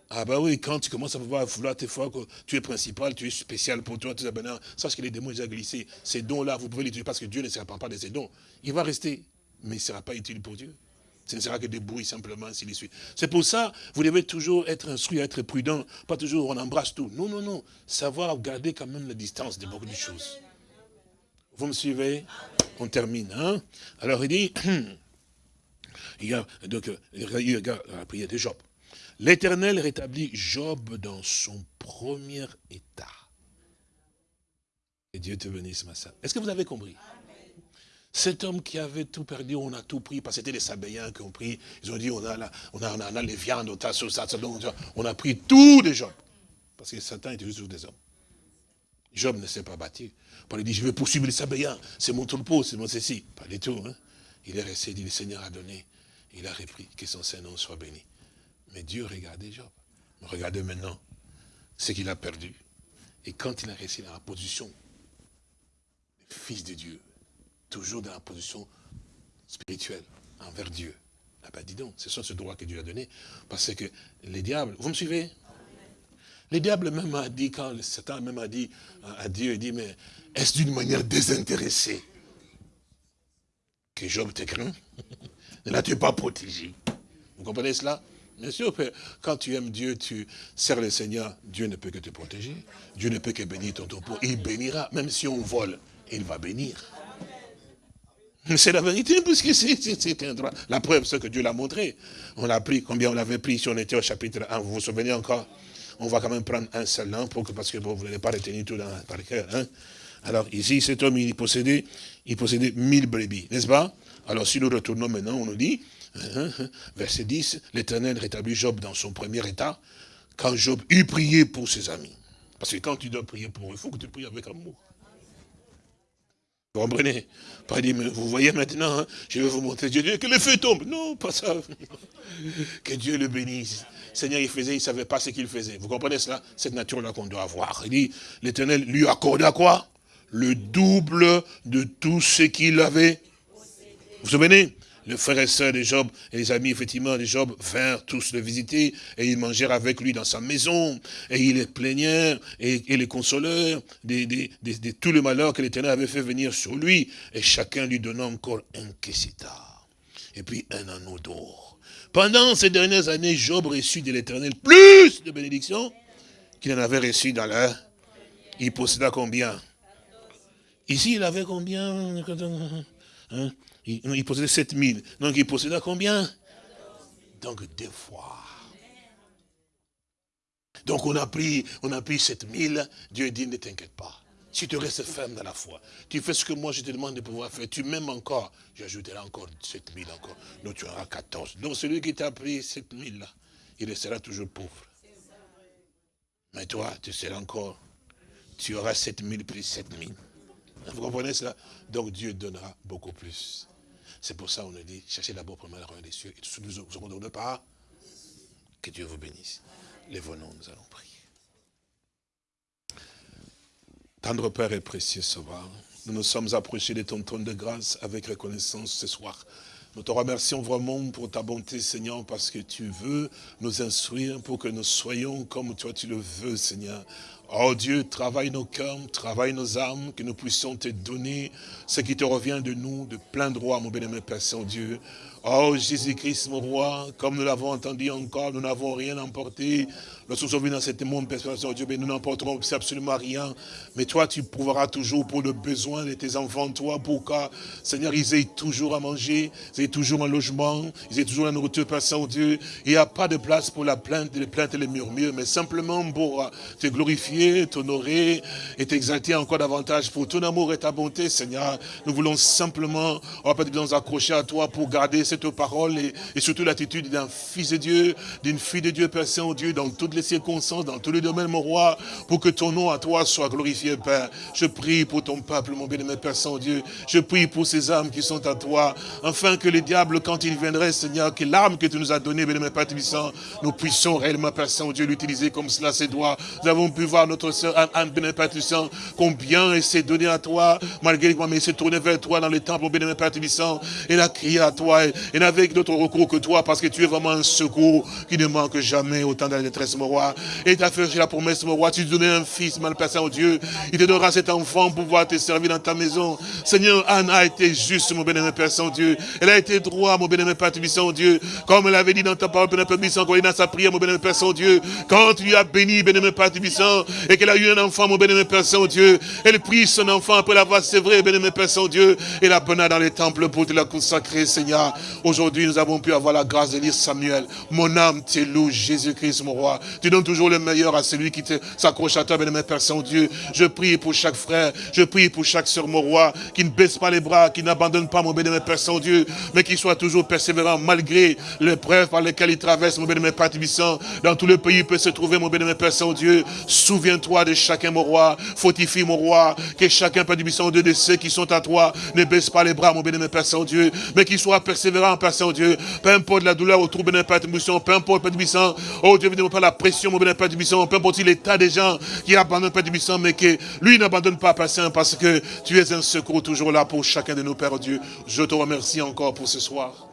S2: Ah bah oui, quand tu commences à vouloir, tes fois tu es principal, tu es spécial pour toi, tout ça, sache que les démons ont déjà glissé. Ces dons-là, vous pouvez les utiliser parce que Dieu ne se répand pas de ces dons. Il va rester, mais il ne sera pas utile pour Dieu. Ce ne sera que des bruits simplement, s'il les suit. C'est pour ça, vous devez toujours être instruit, être prudent. Pas toujours on embrasse tout. Non, non, non. Savoir garder quand même la distance de beaucoup de choses. Vous me suivez? On termine. Hein? Alors il dit, il y a, donc, il regarde la prière de Job. L'Éternel rétablit Job dans son premier état. Et Dieu te bénisse, ma soeur. Est-ce que vous avez compris? Cet homme qui avait tout perdu, on a tout pris, parce que c'était les Sabéens qui ont pris. Ils ont dit, on a, on a, on a, les viandes, on a, ça, on a pris tout de Job. Parce que Satan était juste des hommes. Job ne s'est pas battu. Paul dit, je vais poursuivre les Sabéens, c'est mon troupeau, c'est mon ceci. Pas du tout. Hein? Il est resté, dit, le Seigneur a donné. Il a repris, que son Saint-Nom soit béni. Mais Dieu regardait Job. Regardez maintenant ce qu'il a perdu. Et quand il a resté dans la position fils de Dieu, toujours dans la position spirituelle envers Dieu, ah ben dis donc, c'est ça ce droit que Dieu a donné. Parce que les diables, vous me suivez? Les diables même a dit, quand Satan même a dit à Dieu, il dit, mais est-ce d'une manière désintéressée que Job te craint? Ne l'as-tu pas protégé Vous comprenez cela? Bien sûr, quand tu aimes Dieu, tu sers le Seigneur, Dieu ne peut que te protéger. Dieu ne peut que bénir ton troupeau. Il bénira, même si on vole, il va bénir. C'est la vérité, puisque c'est un droit. La preuve, c'est que Dieu l'a montré. On l'a pris, combien on l'avait pris si on était au chapitre 1, vous vous souvenez encore? On va quand même prendre un seul nom, pour que, parce que vous n'allez pas retenir tout dans, par cœur. Hein. Alors ici, cet homme, il possédait, il possédait mille brebis, n'est-ce pas? Alors si nous retournons maintenant, on nous dit. Verset 10, l'Éternel rétablit Job dans son premier état, quand Job eut prié pour ses amis. Parce que quand tu dois prier pour eux, il faut que tu pries avec amour. Vous comprenez? Pas mais vous voyez maintenant, hein, je vais vous montrer que le feu tombe. Non, pas ça. que Dieu le bénisse. Seigneur, il faisait, il ne savait pas ce qu'il faisait. Vous comprenez cela? Cette nature-là qu'on doit avoir. Il dit, l'Éternel lui accorda quoi? Le double de tout ce qu'il avait. Vous vous souvenez? Le frère et sœur de Job et les amis, effectivement, de Job vinrent tous le visiter et ils mangèrent avec lui dans sa maison et ils les plaignèrent et, les consolèrent de, tout le malheur que l'Éternel avait fait venir sur lui et chacun lui donna encore un kessita et puis un anneau d'or. Pendant ces dernières années, Job reçut de l'Éternel plus de bénédictions qu'il en avait reçu dans l'air. Il posséda combien? Ici, il avait combien? Hein? Il, possédait 7000. Donc il possédait combien? Donc deux fois. Donc on a pris, on a pris 7000, Dieu dit ne t'inquiète pas. Si tu restes ferme dans la foi, tu fais ce que moi je te demande de pouvoir faire, tu m'aimes encore, j'ajouterai encore 7000 encore. Donc tu auras 14. Donc celui qui t'a pris 7000 là, il restera toujours pauvre. Mais toi, tu seras encore, tu auras 7000 plus 7000. Vous comprenez cela? Donc Dieu donnera beaucoup plus. C'est pour ça qu'on nous dit, cherchez d'abord premièrement la royaume des cieux, et tout ce que nous aurons de part, que Dieu vous bénisse. Les venons, nous allons prier. Tendre Père et précieux Sauveur, nous nous sommes approchés de ton trône de grâce avec reconnaissance ce soir. Nous te remercions vraiment pour ta bonté, Seigneur, parce que tu veux nous instruire pour que nous soyons comme toi tu le veux, Seigneur. Oh Dieu, travaille nos cœurs, travaille nos âmes, que nous puissions te donner ce qui te revient de nous, de plein droit, mon bien-aimé Père Saint-Dieu. Oh Jésus-Christ, mon roi, comme nous l'avons entendu encore, nous n'avons rien emporté. Lorsque nous sommes venus dans cet monde, Père Saint-Dieu, nous n'emporterons absolument rien. Mais toi, tu prouveras toujours pour le besoin de tes enfants, toi, pour que, Seigneur, ils aient toujours à manger, ils aient toujours un logement, ils aient toujours la nourriture, Père Saint-Dieu. Il n'y a pas de place pour la plainte, les plaintes et les murmures, mais simplement pour te glorifier, t'honorer et t'exalter encore davantage pour ton amour et ta bonté, Seigneur. Nous voulons simplement, va pas nous accrocher à toi pour garder cette parole et, surtout l'attitude d'un fils de Dieu, d'une fille de Dieu, Père Saint-Dieu, dans toutes les circonstances, dans tous les domaines, mon roi, pour que ton nom à toi soit glorifié, Père. Je prie pour ton peuple, mon bien-aimé Père Saint-Dieu. Je prie pour ces âmes qui sont à toi, afin que les diables, quand ils viendraient, Seigneur, que l'arme que tu nous as donnée, bien-aimé Père Tibissant, nous puissions réellement, Père Saint-Dieu, l'utiliser comme cela se doit. Nous avons pu voir notre soeur Anne, Tubissant, combien elle s'est donnée à toi, malgré moi, mais elle s'est tournée vers toi dans le temple, Tubissant. Elle a crié à toi, et n'avait d'autre recours que toi, parce que tu es vraiment un secours qui ne manque jamais autant de la détresse, mon roi. Et tu as fait la promesse, mon roi, tu donnais un fils, mal Père Saint-Dieu. Il te donnera cet enfant pour pouvoir te servir dans ta maison. Seigneur, Anne a été juste, mon bénémoine Père Saint-Dieu. Elle a été droit, mon bénémoine Père Saint-Dieu. Comme elle avait dit dans ta parole, bénémoine Père il dans sa prière, mon bénémoine Père Saint-Dieu. Quand tu as béni, bénémoine Père Tubissant, et qu'elle a eu un enfant, mon bénémoine Père Saint-Dieu. Elle prie son enfant après l'avoir sévré, bénémoine Père Saint-Dieu. Et la bonne dans les temples pour te la consacrer, Seigneur. Aujourd'hui, nous avons pu avoir la grâce de lire Samuel. Mon âme te loue, Jésus-Christ, mon roi. Tu donnes toujours le meilleur à celui qui s'accroche à toi, bénémoine Père Saint-Dieu. Je prie pour chaque frère, je prie pour chaque sœur, mon roi, qui ne baisse pas les bras, qui n'abandonne pas, mon bénémoine Père Saint-Dieu, mais qui soit toujours persévérant malgré l'épreuve par lesquelles il traverse, mon bénémoine Père Tibissant. Dans tout le pays, il peut se trouver, mon bénémoine Père Saint-Dieu. Souviens-toi de chacun, mon roi. Fortifie, mon roi, que chacun, Père Tibissant, de ceux qui sont à toi, ne baisse pas les bras, mon bénémoine Père Saint-Dieu, mais qui soit persévérant, Père Saint-Dieu. Peu importe la douleur autour, bénémoine Père Tibissant, peu importe, Père Tibissant. Oh Dieu, ne pas la pression, mon bénémoine Père Tibissant, peu importe l'état des gens qui abandonnent, Père Tibissant, mais que lui n'abandonne pas, Père Saint, parce que tu es un secours toujours là pour chacun de nos Pères, Dieu. Je te remercie encore pour ce soir.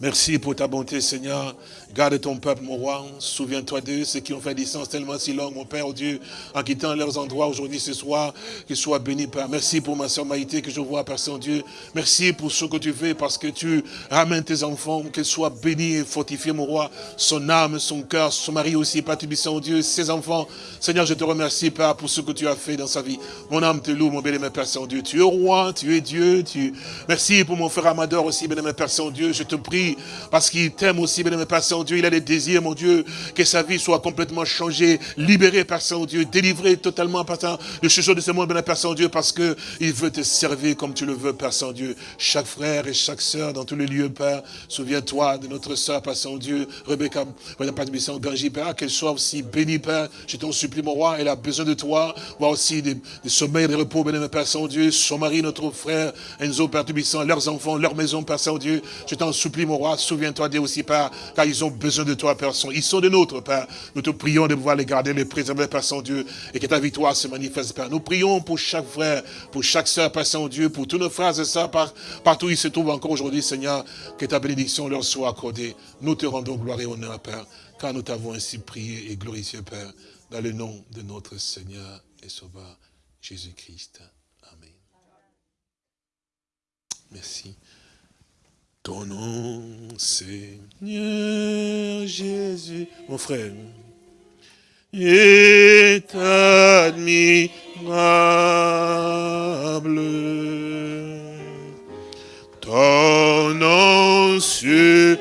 S2: Merci pour ta bonté, Seigneur. Garde ton peuple, mon roi. Souviens-toi d'eux, ceux qui ont fait distance tellement si longue, mon Père, oh Dieu, en quittant leurs endroits aujourd'hui, ce soir. Qu'ils soient bénis, Père. Merci pour ma soeur Maïté que je vois, Père Saint-Dieu. Merci pour ce que tu fais, parce que tu ramènes tes enfants, qu'elles soient bénis et fortifiés, mon roi. Son âme, son cœur, son mari aussi, Père oh Dieu, ses enfants. Seigneur, je te remercie, Père, pour ce que tu as fait dans sa vie. Mon âme te loue, mon bien-aimé Père Saint-Dieu. Tu es roi, tu es Dieu. Tu... Merci pour mon frère Amador aussi, bien-aimé Père Saint-Dieu. Je te prie, parce qu'il t'aime aussi, bien-aimé Père Saint-Dieu. Il a des désirs, mon Dieu, que sa vie soit complètement changée, libérée, Père Saint-Dieu, délivrée totalement, Père Saint, de ce de ce monde, bien Père Saint-Dieu, parce que il veut te servir comme tu le veux, Père Saint-Dieu. Chaque frère et chaque sœur dans tous les lieux, Père, souviens-toi de notre sœur, Père Saint-Dieu, Rebecca, Père Père Ganji, Père, qu'elle soit aussi bénie, Père. Je t'en supplie, mon roi, elle a besoin de toi, voir aussi des, des sommeils, des repos, bien Père Saint-Dieu, son mari, notre frère, Enzo, Père Tubissant, leurs enfants, leur maison, Père Saint-Dieu. Je t'en supplie, mon souviens-toi d'eux aussi, Père, car ils ont besoin de toi, Père. Ils sont de nôtres, Père. Nous te prions de pouvoir les garder, les préserver, Père Saint-Dieu, et que ta victoire se manifeste, Père. Nous prions pour chaque frère, pour chaque sœur, Père Saint-Dieu, pour tous nos frères et sœurs, partout où ils se trouvent encore aujourd'hui, Seigneur, que ta bénédiction leur soit accordée. Nous te rendons gloire et honneur, Père, car nous t'avons ainsi prié et glorifié, Père, dans le nom de notre Seigneur et Sauveur, Jésus-Christ. Amen. Merci. Ton nom, Seigneur Jésus, mon frère, est admirable. Ton nom surpasse